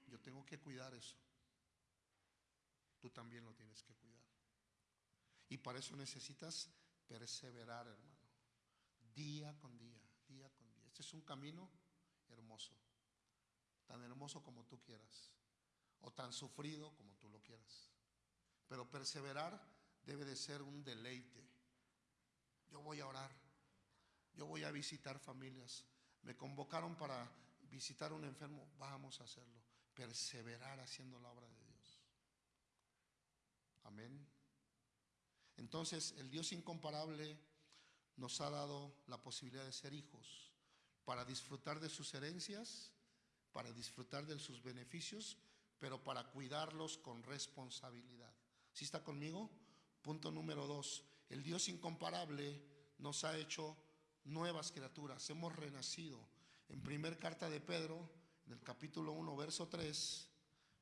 Yo tengo que cuidar eso. Tú también lo tienes que cuidar. Y para eso necesitas perseverar, hermano. Día con día, día con día. Este es un camino hermoso. Tan hermoso como tú quieras. O tan sufrido como tú lo quieras. Pero perseverar debe de ser un deleite. Yo voy a orar. Yo voy a visitar familias. Me convocaron para visitar a un enfermo. Vamos a hacerlo. Perseverar haciendo la obra de Dios. Amén. Entonces, el Dios incomparable nos ha dado la posibilidad de ser hijos para disfrutar de sus herencias, para disfrutar de sus beneficios, pero para cuidarlos con responsabilidad. ¿Sí está conmigo? Punto número dos. El Dios incomparable nos ha hecho nuevas criaturas, hemos renacido. En primer carta de Pedro, en el capítulo 1, verso 3,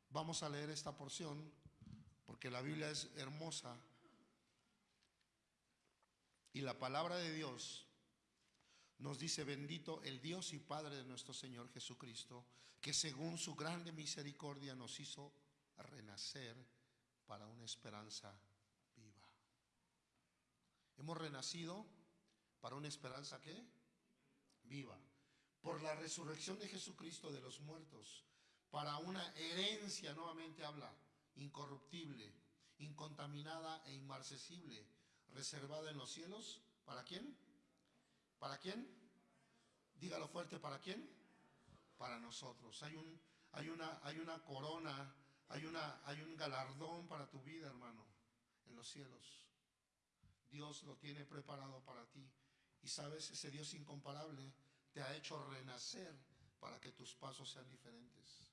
vamos a leer esta porción, porque la Biblia es hermosa. Y la palabra de Dios nos dice, bendito el Dios y Padre de nuestro Señor Jesucristo, que según su grande misericordia nos hizo renacer para una esperanza viva. Hemos renacido para una esperanza que viva, por la resurrección de Jesucristo de los muertos, para una herencia, nuevamente habla, incorruptible, incontaminada e inmarcesible, reservada en los cielos, ¿para quién? ¿Para quién? Dígalo fuerte, ¿para quién? Para nosotros. Hay, un, hay, una, hay una corona, hay, una, hay un galardón para tu vida, hermano, en los cielos. Dios lo tiene preparado para ti. Y sabes, ese Dios incomparable te ha hecho renacer para que tus pasos sean diferentes.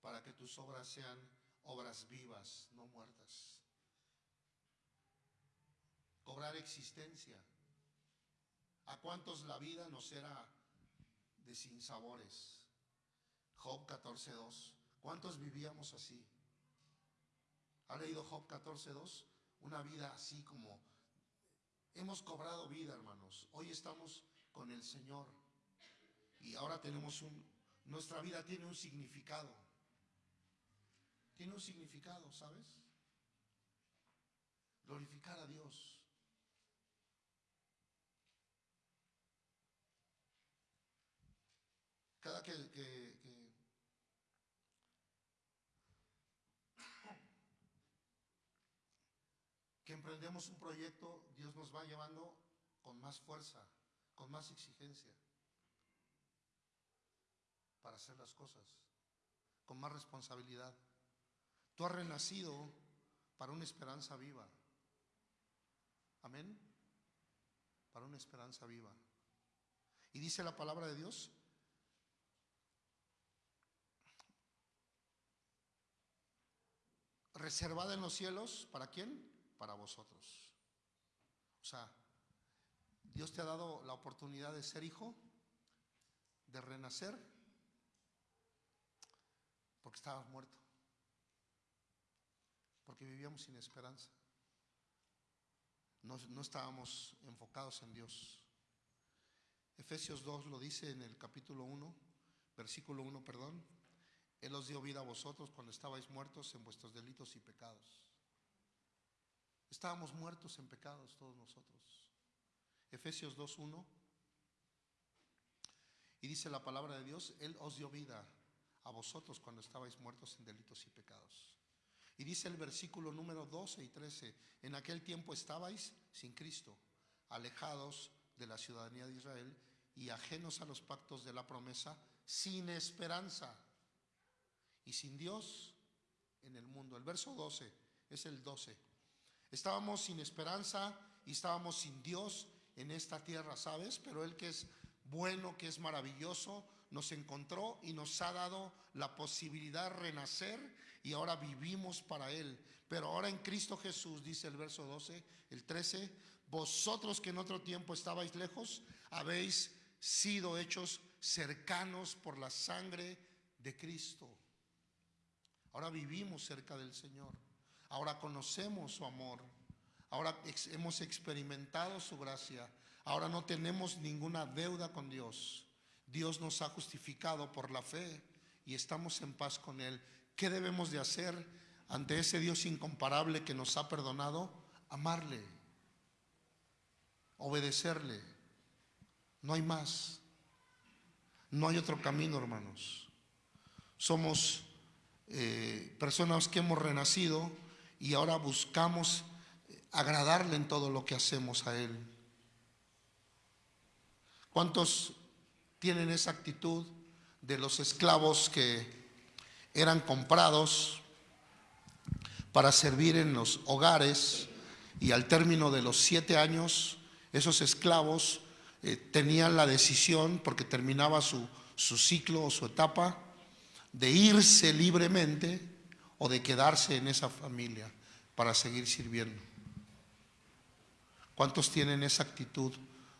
Para que tus obras sean obras vivas, no muertas. Cobrar existencia. ¿A cuántos la vida nos era de sinsabores? Job 14.2. ¿Cuántos vivíamos así? ¿Ha leído Job 14.2? Una vida así como Hemos cobrado vida, hermanos. Hoy estamos con el Señor. Y ahora tenemos un... Nuestra vida tiene un significado. Tiene un significado, ¿sabes? Glorificar a Dios. Cada que, que, que emprendemos un proyecto, Dios nos va llevando con más fuerza, con más exigencia para hacer las cosas, con más responsabilidad. Tú has renacido para una esperanza viva. Amén. Para una esperanza viva. Y dice la palabra de Dios, reservada en los cielos, ¿para quién? para vosotros. O sea, Dios te ha dado la oportunidad de ser hijo, de renacer, porque estabas muerto, porque vivíamos sin esperanza. No, no estábamos enfocados en Dios. Efesios 2 lo dice en el capítulo 1, versículo 1, perdón. Él os dio vida a vosotros cuando estabais muertos en vuestros delitos y pecados. Estábamos muertos en pecados todos nosotros. Efesios 2.1. Y dice la palabra de Dios, Él os dio vida a vosotros cuando estabais muertos en delitos y pecados. Y dice el versículo número 12 y 13, en aquel tiempo estabais sin Cristo, alejados de la ciudadanía de Israel y ajenos a los pactos de la promesa, sin esperanza y sin Dios en el mundo. El verso 12 es el 12. Estábamos sin esperanza y estábamos sin Dios en esta tierra, ¿sabes? Pero Él que es bueno, que es maravilloso, nos encontró y nos ha dado la posibilidad de renacer y ahora vivimos para Él. Pero ahora en Cristo Jesús, dice el verso 12, el 13, vosotros que en otro tiempo estabais lejos, habéis sido hechos cercanos por la sangre de Cristo. Ahora vivimos cerca del Señor. Ahora conocemos su amor. Ahora hemos experimentado su gracia. Ahora no tenemos ninguna deuda con Dios. Dios nos ha justificado por la fe y estamos en paz con Él. ¿Qué debemos de hacer ante ese Dios incomparable que nos ha perdonado? Amarle, obedecerle. No hay más. No hay otro camino, hermanos. Somos eh, personas que hemos renacido y ahora buscamos agradarle en todo lo que hacemos a Él. ¿Cuántos tienen esa actitud de los esclavos que eran comprados para servir en los hogares y al término de los siete años esos esclavos eh, tenían la decisión, porque terminaba su, su ciclo o su etapa, de irse libremente o de quedarse en esa familia para seguir sirviendo. ¿Cuántos tienen esa actitud?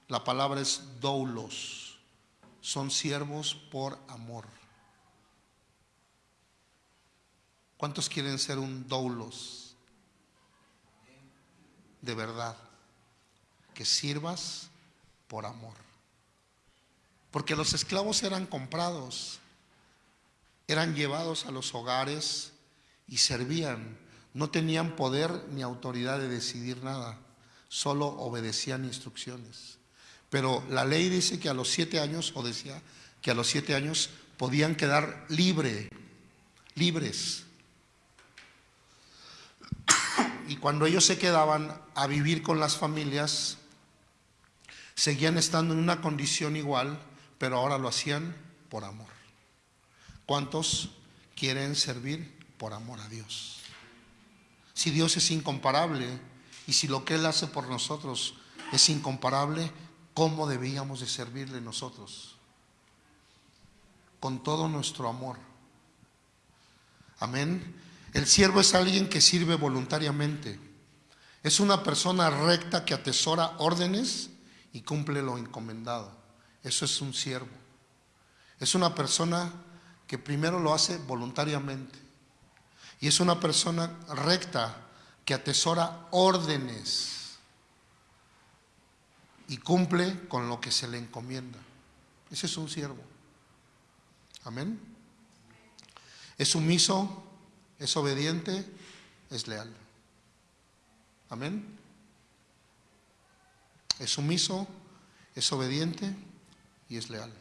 La palabra es doulos. Son siervos por amor. ¿Cuántos quieren ser un doulos? De verdad. Que sirvas por amor. Porque los esclavos eran comprados, eran llevados a los hogares y servían. No tenían poder ni autoridad de decidir nada solo obedecían instrucciones. Pero la ley dice que a los siete años, o decía que a los siete años podían quedar libre, libres. Y cuando ellos se quedaban a vivir con las familias, seguían estando en una condición igual, pero ahora lo hacían por amor. ¿Cuántos quieren servir por amor a Dios? Si Dios es incomparable, y si lo que Él hace por nosotros es incomparable, ¿cómo debíamos de servirle nosotros? Con todo nuestro amor. Amén. El siervo es alguien que sirve voluntariamente. Es una persona recta que atesora órdenes y cumple lo encomendado. Eso es un siervo. Es una persona que primero lo hace voluntariamente. Y es una persona recta que atesora órdenes y cumple con lo que se le encomienda. Ese es un siervo. Amén. Es sumiso, es obediente, es leal. Amén. Es sumiso, es obediente y es leal.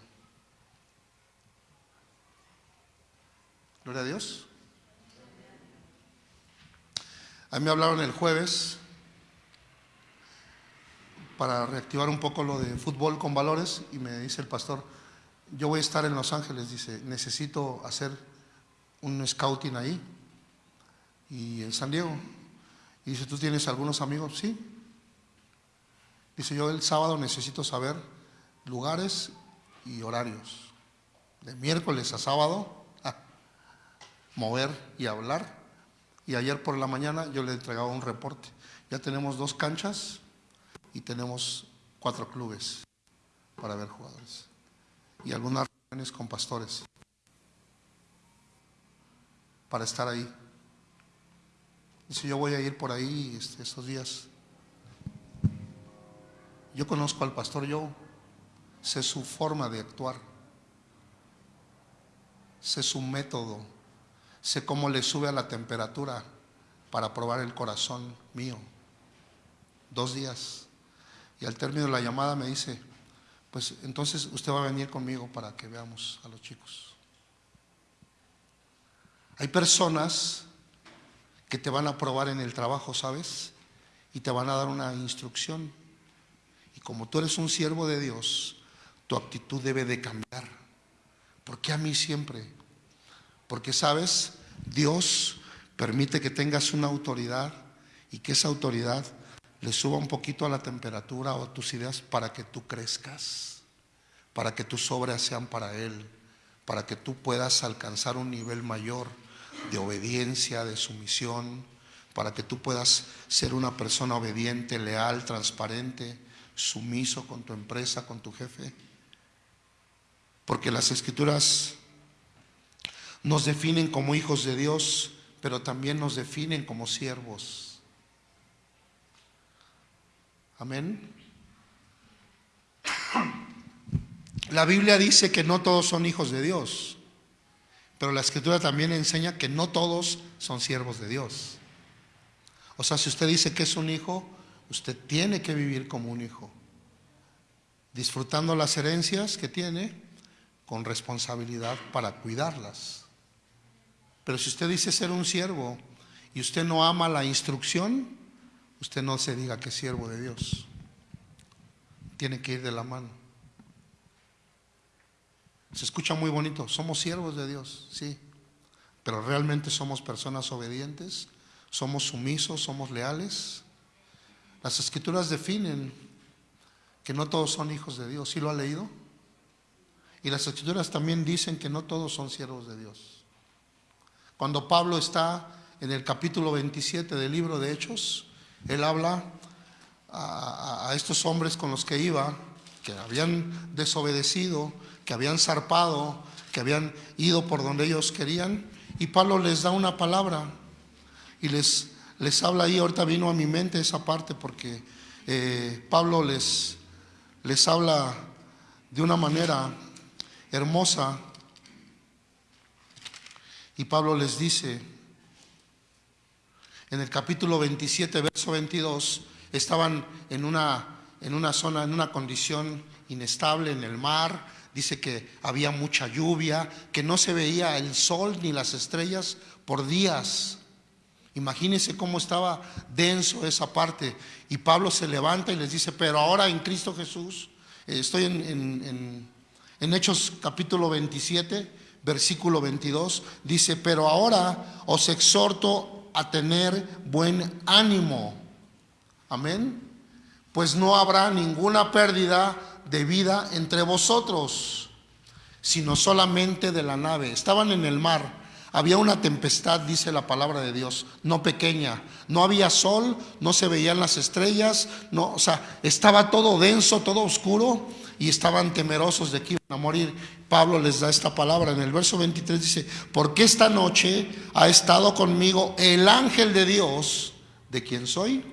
Gloria a Dios. A mí me hablaron el jueves para reactivar un poco lo de fútbol con valores y me dice el pastor, yo voy a estar en Los Ángeles, dice, necesito hacer un scouting ahí y en San Diego. Y dice, ¿tú tienes algunos amigos? Sí. Dice, yo el sábado necesito saber lugares y horarios. De miércoles a sábado, mover y hablar y ayer por la mañana yo le entregaba un reporte. Ya tenemos dos canchas y tenemos cuatro clubes para ver jugadores. Y algunas reuniones con pastores para estar ahí. Dice, yo voy a ir por ahí este, estos días. Yo conozco al pastor, yo sé su forma de actuar, sé su método sé cómo le sube a la temperatura para probar el corazón mío. Dos días. Y al término de la llamada me dice, pues entonces usted va a venir conmigo para que veamos a los chicos. Hay personas que te van a probar en el trabajo, ¿sabes? Y te van a dar una instrucción. Y como tú eres un siervo de Dios, tu actitud debe de cambiar. ¿Por qué a mí siempre? Porque, ¿sabes? Dios permite que tengas una autoridad y que esa autoridad le suba un poquito a la temperatura o a tus ideas para que tú crezcas, para que tus obras sean para Él, para que tú puedas alcanzar un nivel mayor de obediencia, de sumisión, para que tú puedas ser una persona obediente, leal, transparente, sumiso con tu empresa, con tu jefe. Porque las escrituras nos definen como hijos de Dios, pero también nos definen como siervos. Amén. La Biblia dice que no todos son hijos de Dios, pero la escritura también enseña que no todos son siervos de Dios. O sea, si usted dice que es un hijo, usted tiene que vivir como un hijo, disfrutando las herencias que tiene con responsabilidad para cuidarlas. Pero si usted dice ser un siervo y usted no ama la instrucción, usted no se diga que es siervo de Dios. Tiene que ir de la mano. Se escucha muy bonito, somos siervos de Dios, sí, pero realmente somos personas obedientes, somos sumisos, somos leales. Las escrituras definen que no todos son hijos de Dios, ¿sí lo ha leído? Y las escrituras también dicen que no todos son siervos de Dios. Cuando Pablo está en el capítulo 27 del libro de Hechos, él habla a, estos hombres con los que iba, que habían desobedecido, que habían zarpado, que habían ido por donde ellos querían, y Pablo les da una palabra y les, les habla ahí, ahorita vino a mi mente esa parte porque eh, Pablo les, les habla de una manera hermosa y Pablo les dice, en el capítulo 27, verso 22, estaban en una, en una zona, en una condición inestable en el mar. Dice que había mucha lluvia, que no se veía el sol ni las estrellas por días. Imagínense cómo estaba denso esa parte. Y Pablo se levanta y les dice, pero ahora en Cristo Jesús, eh, estoy en, en, en Hechos capítulo 27, versículo 22, dice, pero ahora os exhorto a tener buen ánimo. Amén. Pues no habrá ninguna pérdida de vida entre vosotros, sino solamente de la nave. Estaban en el mar. Había una tempestad, dice la palabra de Dios, no pequeña. No había sol, no se veían las estrellas, no, o sea, estaba todo denso, todo oscuro y estaban temerosos de que iban a morir. Pablo les da esta palabra en el verso 23 dice, porque esta noche ha estado conmigo el ángel de Dios, de quien soy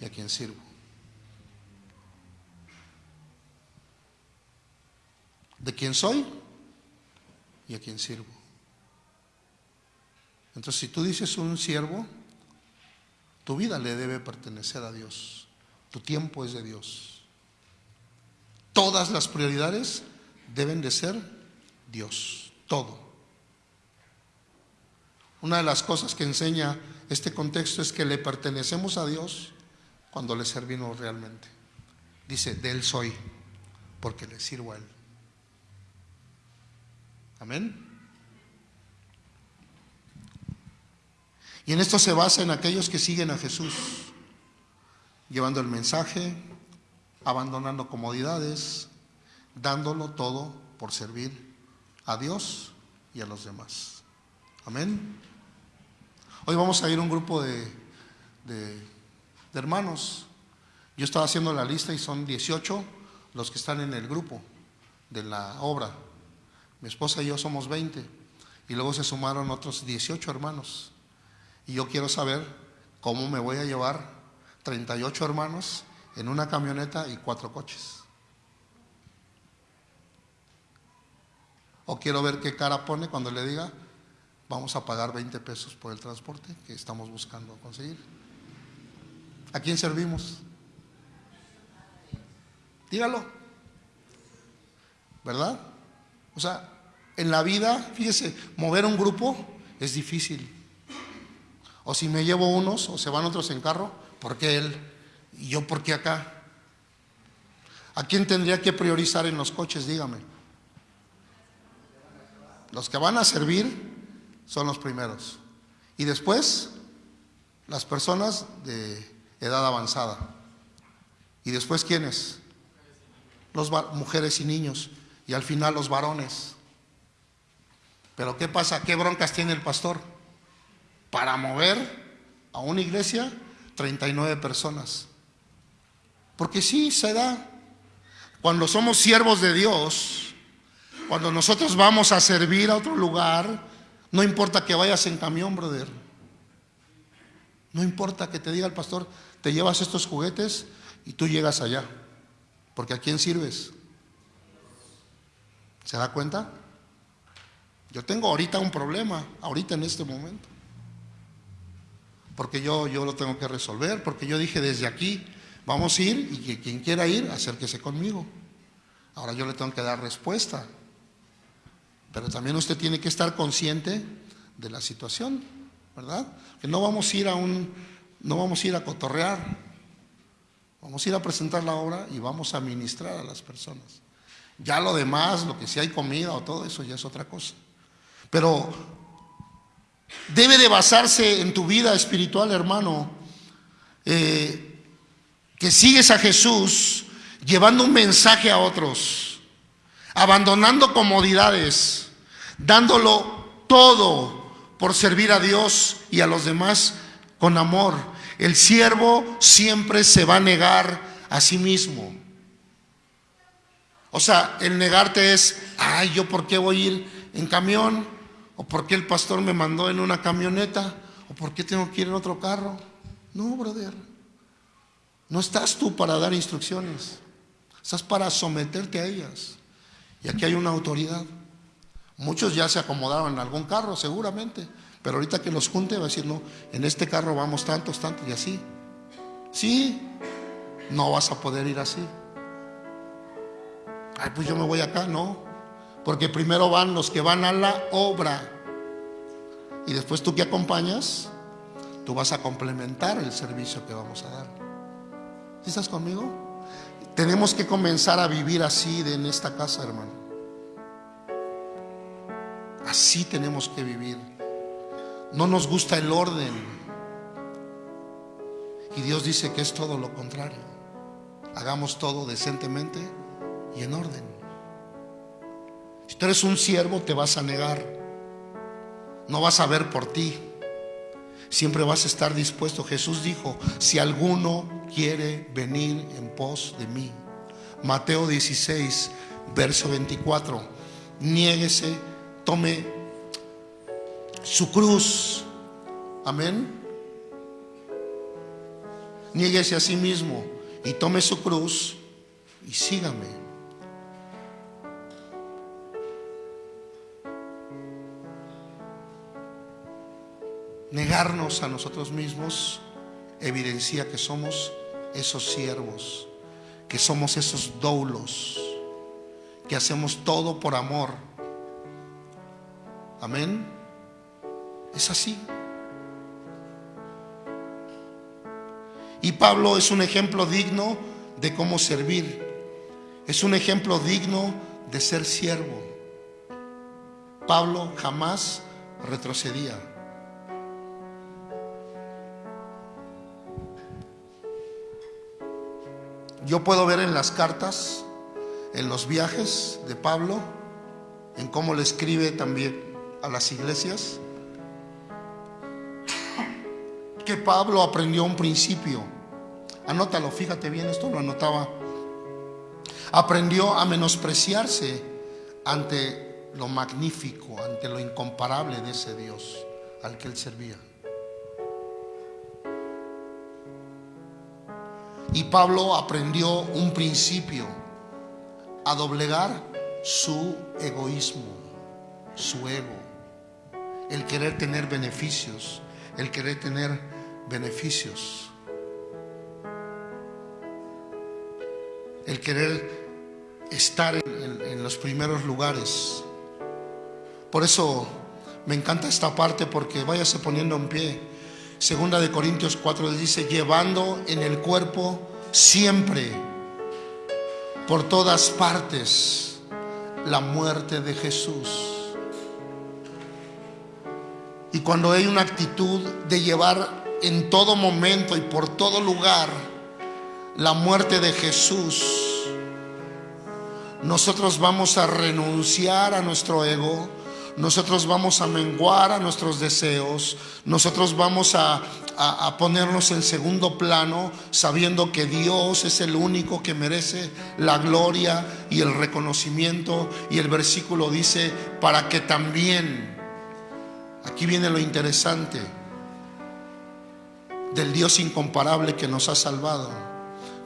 y a quien sirvo. De quien soy y a quien sirvo. Entonces, si tú dices un siervo, tu vida le debe pertenecer a Dios. Tu tiempo es de Dios. Todas las prioridades deben de ser Dios, todo. Una de las cosas que enseña este contexto es que le pertenecemos a Dios cuando le servimos realmente. Dice, de Él soy, porque le sirvo a Él. Amén. Y en esto se basa en aquellos que siguen a Jesús, llevando el mensaje, abandonando comodidades, dándolo todo por servir a Dios y a los demás. Amén. Hoy vamos a ir a un grupo de, de, hermanos. Yo estaba haciendo la lista y son 18 los que están en el grupo de la obra. Mi esposa y yo somos 20 y luego se sumaron otros 18 hermanos. Y yo quiero saber cómo me voy a llevar 38 hermanos en una camioneta y cuatro coches. O quiero ver qué cara pone cuando le diga, vamos a pagar 20 pesos por el transporte que estamos buscando conseguir. ¿A quién servimos? Dígalo. ¿Verdad? O sea, en la vida, fíjese, mover un grupo es difícil. O si me llevo unos o se van otros en carro, ¿por qué él? ¿Y yo por qué acá? ¿A quién tendría que priorizar en los coches? Dígame. Los que van a servir son los primeros. Y después, las personas de edad avanzada. ¿Y después quiénes? Los mujeres y niños. Y al final los varones. Pero ¿qué pasa? ¿Qué broncas tiene el pastor? Para mover a una iglesia 39 personas. Porque sí, se da. Cuando somos siervos de Dios, cuando nosotros vamos a servir a otro lugar, no importa que vayas en camión, brother. No importa que te diga el pastor, te llevas estos juguetes y tú llegas allá. Porque ¿a quién sirves? ¿Se da cuenta? Yo tengo ahorita un problema, ahorita en este momento. Porque yo, yo lo tengo que resolver, porque yo dije desde aquí, vamos a ir y que quien quiera ir, acérquese conmigo. Ahora yo le tengo que dar respuesta. Pero también usted tiene que estar consciente de la situación, ¿verdad? Que no vamos a ir a un, no vamos a ir a cotorrear, vamos a ir a presentar la obra y vamos a ministrar a las personas. Ya lo demás, lo que si hay comida o todo eso ya es otra cosa. Pero debe de basarse en tu vida espiritual, hermano, eh, que sigues a Jesús llevando un mensaje a otros, abandonando comodidades, dándolo todo por servir a Dios y a los demás con amor. El siervo siempre se va a negar a sí mismo. O sea, el negarte es, ay, yo por qué voy a ir en camión, o por qué el pastor me mandó en una camioneta, o por qué tengo que ir en otro carro. No, brother. No estás tú para dar instrucciones. Estás para someterte a ellas. Y aquí hay una autoridad. Muchos ya se acomodaron en algún carro, seguramente. Pero ahorita que los junte va a decir, no, en este carro vamos tantos, tantos y así. Sí, no vas a poder ir así. Ay, pues yo me voy acá, no. Porque primero van los que van a la obra. Y después tú que acompañas, tú vas a complementar el servicio que vamos a dar. ¿Sí estás conmigo? Tenemos que comenzar a vivir así de en esta casa, hermano. Así tenemos que vivir. No nos gusta el orden. Y Dios dice que es todo lo contrario. Hagamos todo decentemente y en orden. Si tú eres un siervo, te vas a negar. No vas a ver por ti. Siempre vas a estar dispuesto. Jesús dijo, si alguno quiere venir en pos de mí. Mateo 16, verso 24. Niéguese, tome su cruz. Amén. Niéguese a sí mismo y tome su cruz y sígame. Negarnos a nosotros mismos evidencia que somos esos siervos, que somos esos doulos, que hacemos todo por amor. Amén. Es así. Y Pablo es un ejemplo digno de cómo servir. Es un ejemplo digno de ser siervo. Pablo jamás retrocedía. Yo puedo ver en las cartas, en los viajes de Pablo, en cómo le escribe también a las iglesias, que Pablo aprendió un principio. Anótalo, fíjate bien, esto lo anotaba. Aprendió a menospreciarse ante lo magnífico, ante lo incomparable de ese Dios al que él servía. Y Pablo aprendió un principio, a doblegar su egoísmo, su ego, el querer tener beneficios, el querer tener beneficios, el querer estar en, los primeros lugares. Por eso me encanta esta parte porque váyase poniendo en pie. Segunda de Corintios 4 dice, llevando en el cuerpo siempre, por todas partes, la muerte de Jesús. Y cuando hay una actitud de llevar en todo momento y por todo lugar la muerte de Jesús, nosotros vamos a renunciar a nuestro ego, nosotros vamos a menguar a nuestros deseos, nosotros vamos a, ponernos en segundo plano sabiendo que Dios es el único que merece la gloria y el reconocimiento. Y el versículo dice, para que también, aquí viene lo interesante, del Dios incomparable que nos ha salvado,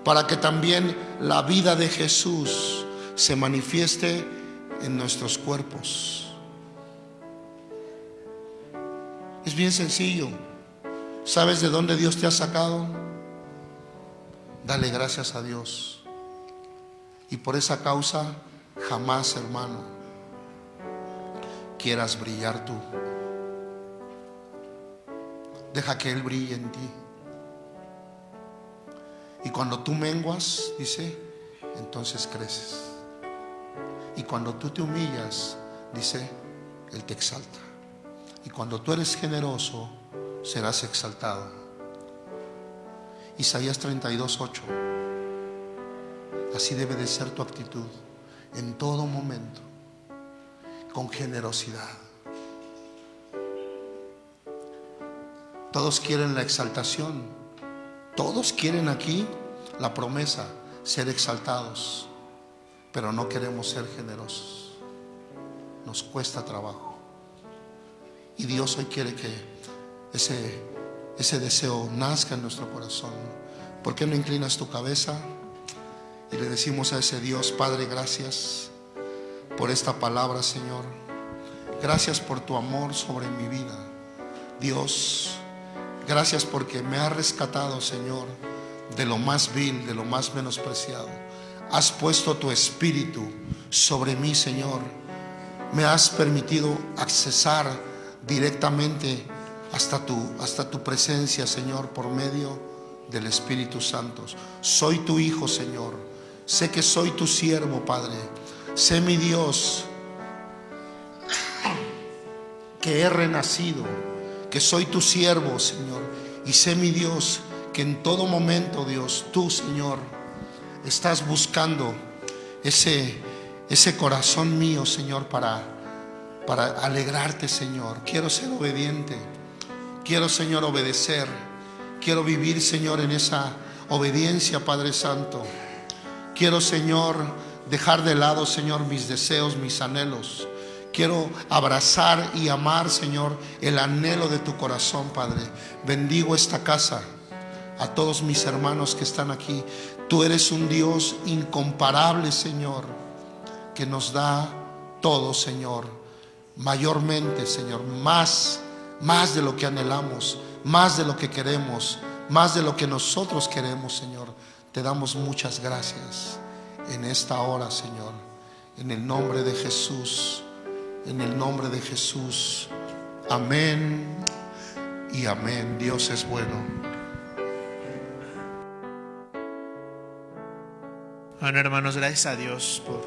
para que también la vida de Jesús se manifieste en nuestros cuerpos. Es bien sencillo. ¿Sabes de dónde Dios te ha sacado? Dale gracias a Dios. Y por esa causa, jamás, hermano, quieras brillar tú. Deja que Él brille en ti. Y cuando tú menguas, dice, entonces creces. Y cuando tú te humillas, dice, Él te exalta. Y cuando tú eres generoso, serás exaltado. Isaías 32, 8. Así debe de ser tu actitud en todo momento, con generosidad. Todos quieren la exaltación. Todos quieren aquí la promesa, ser exaltados. Pero no queremos ser generosos. Nos cuesta trabajo. Y Dios hoy quiere que ese, ese deseo nazca en nuestro corazón. ¿Por qué no inclinas tu cabeza y le decimos a ese Dios, Padre, gracias por esta palabra, Señor? Gracias por tu amor sobre mi vida. Dios, gracias porque me has rescatado, Señor, de lo más vil, de lo más menospreciado. Has puesto tu espíritu sobre mí, Señor. Me has permitido accesar directamente hasta tu, hasta tu presencia, Señor, por medio del Espíritu Santo. Soy tu Hijo, Señor. Sé que soy tu siervo, Padre. Sé mi Dios, que he renacido, que soy tu siervo, Señor. Y sé mi Dios, que en todo momento, Dios, tú, Señor, estás buscando ese, ese corazón mío, Señor, para para alegrarte, Señor. Quiero ser obediente. Quiero, Señor, obedecer. Quiero vivir, Señor, en esa obediencia, Padre Santo. Quiero, Señor, dejar de lado, Señor, mis deseos, mis anhelos. Quiero abrazar y amar, Señor, el anhelo de tu corazón, Padre. Bendigo esta casa, a todos mis hermanos que están aquí. Tú eres un Dios incomparable, Señor, que nos da todo, Señor mayormente, Señor, más, más de lo que anhelamos, más de lo que queremos, más de lo que nosotros queremos, Señor. Te damos muchas gracias en esta hora, Señor, en el nombre de Jesús, en el nombre de Jesús. Amén y amén. Dios es bueno. Bueno, hermanos, gracias a Dios por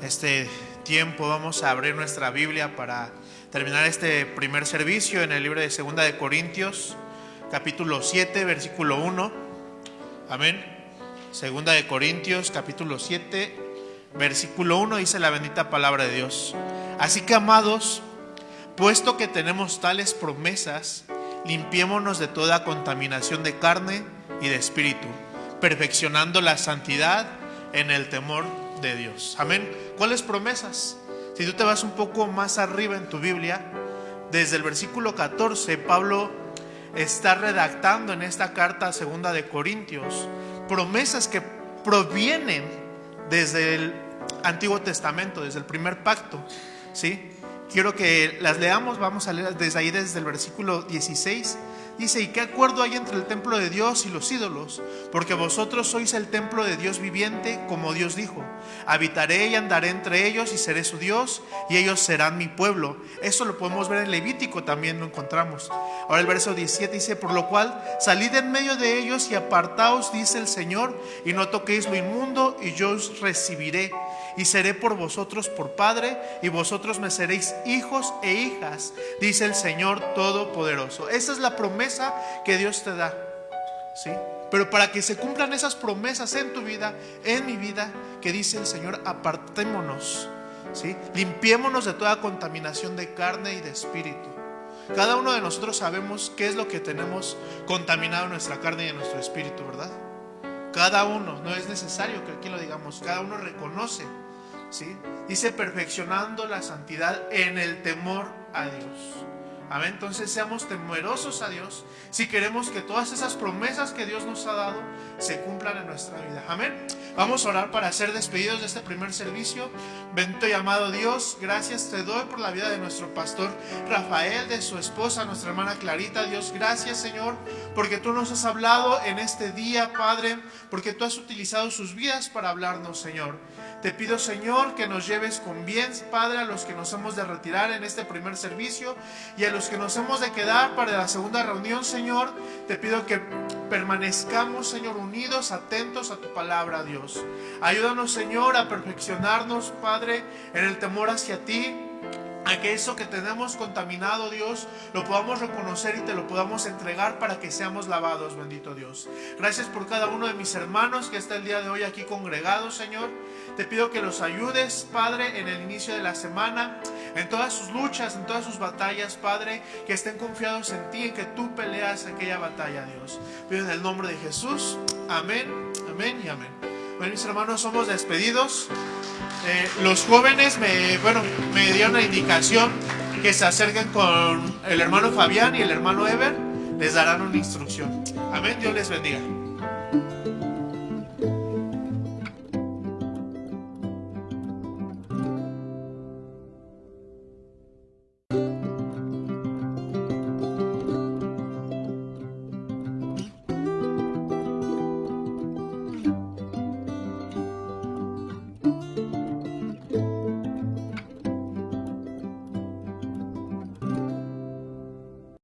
este tiempo vamos a abrir nuestra Biblia para terminar este primer servicio en el libro de Segunda de Corintios, capítulo 7, versículo 1. Amén. Segunda de Corintios, capítulo 7, versículo 1 dice la bendita palabra de Dios. Así que amados, puesto que tenemos tales promesas, limpiémonos de toda contaminación de carne y de espíritu, perfeccionando la santidad en el temor Dios. Amén. ¿Cuáles promesas? Si tú te vas un poco más arriba en tu Biblia, desde el versículo 14, Pablo está redactando en esta carta segunda de Corintios promesas que provienen desde el Antiguo Testamento, desde el primer pacto. ¿sí? Quiero que las leamos, vamos a leer desde ahí, desde el versículo 16. Dice, ¿y qué acuerdo hay entre el templo de Dios y los ídolos? Porque vosotros sois el templo de Dios viviente, como Dios dijo. Habitaré y andaré entre ellos y seré su Dios, y ellos serán mi pueblo. Eso lo podemos ver en Levítico, también lo encontramos. Ahora el verso 17 dice, por lo cual, salid en medio de ellos y apartaos, dice el Señor, y no toquéis lo inmundo, y yo os recibiré y seré por vosotros por Padre, y vosotros me seréis hijos e hijas, dice el Señor Todopoderoso. Esa es la promesa que Dios te da. ¿Sí? Pero para que se cumplan esas promesas en tu vida, en mi vida, que dice el Señor, apartémonos. ¿Sí? Limpiémonos de toda contaminación de carne y de espíritu. Cada uno de nosotros sabemos qué es lo que tenemos contaminado en nuestra carne y en nuestro espíritu, ¿verdad? Cada uno, no es necesario que aquí lo digamos, cada uno reconoce Dice perfeccionando la santidad en el temor a Dios. Amén. Entonces seamos temerosos a Dios si queremos que todas esas promesas que Dios nos ha dado se cumplan en nuestra vida. Amén. Vamos a orar para ser despedidos de este primer servicio. Bendito y amado Dios, gracias te doy por la vida de nuestro pastor Rafael, de su esposa, nuestra hermana Clarita. Dios, gracias Señor, porque tú nos has hablado en este día, Padre, porque tú has utilizado sus vidas para hablarnos, Señor. Te pido, Señor, que nos lleves con bien, Padre, a los que nos hemos de retirar en este primer servicio y a los que nos hemos de quedar para la segunda reunión, Señor. Te pido que permanezcamos, Señor, unidos, atentos a tu palabra, Dios. Ayúdanos, Señor, a perfeccionarnos, Padre, en el temor hacia ti a que eso que tenemos contaminado, Dios, lo podamos reconocer y te lo podamos entregar para que seamos lavados, bendito Dios. Gracias por cada uno de mis hermanos que está el día de hoy aquí congregados, Señor. Te pido que los ayudes, Padre, en el inicio de la semana, en todas sus luchas, en todas sus batallas, Padre, que estén confiados en ti, en que tú peleas aquella batalla, Dios. Pido en el nombre de Jesús. Amén, amén y amén. Bueno, mis hermanos, somos despedidos. Eh, los jóvenes me, bueno, me dieron la indicación que se acerquen con el hermano Fabián y el hermano Ever. Les darán una instrucción. Amén. Dios les bendiga.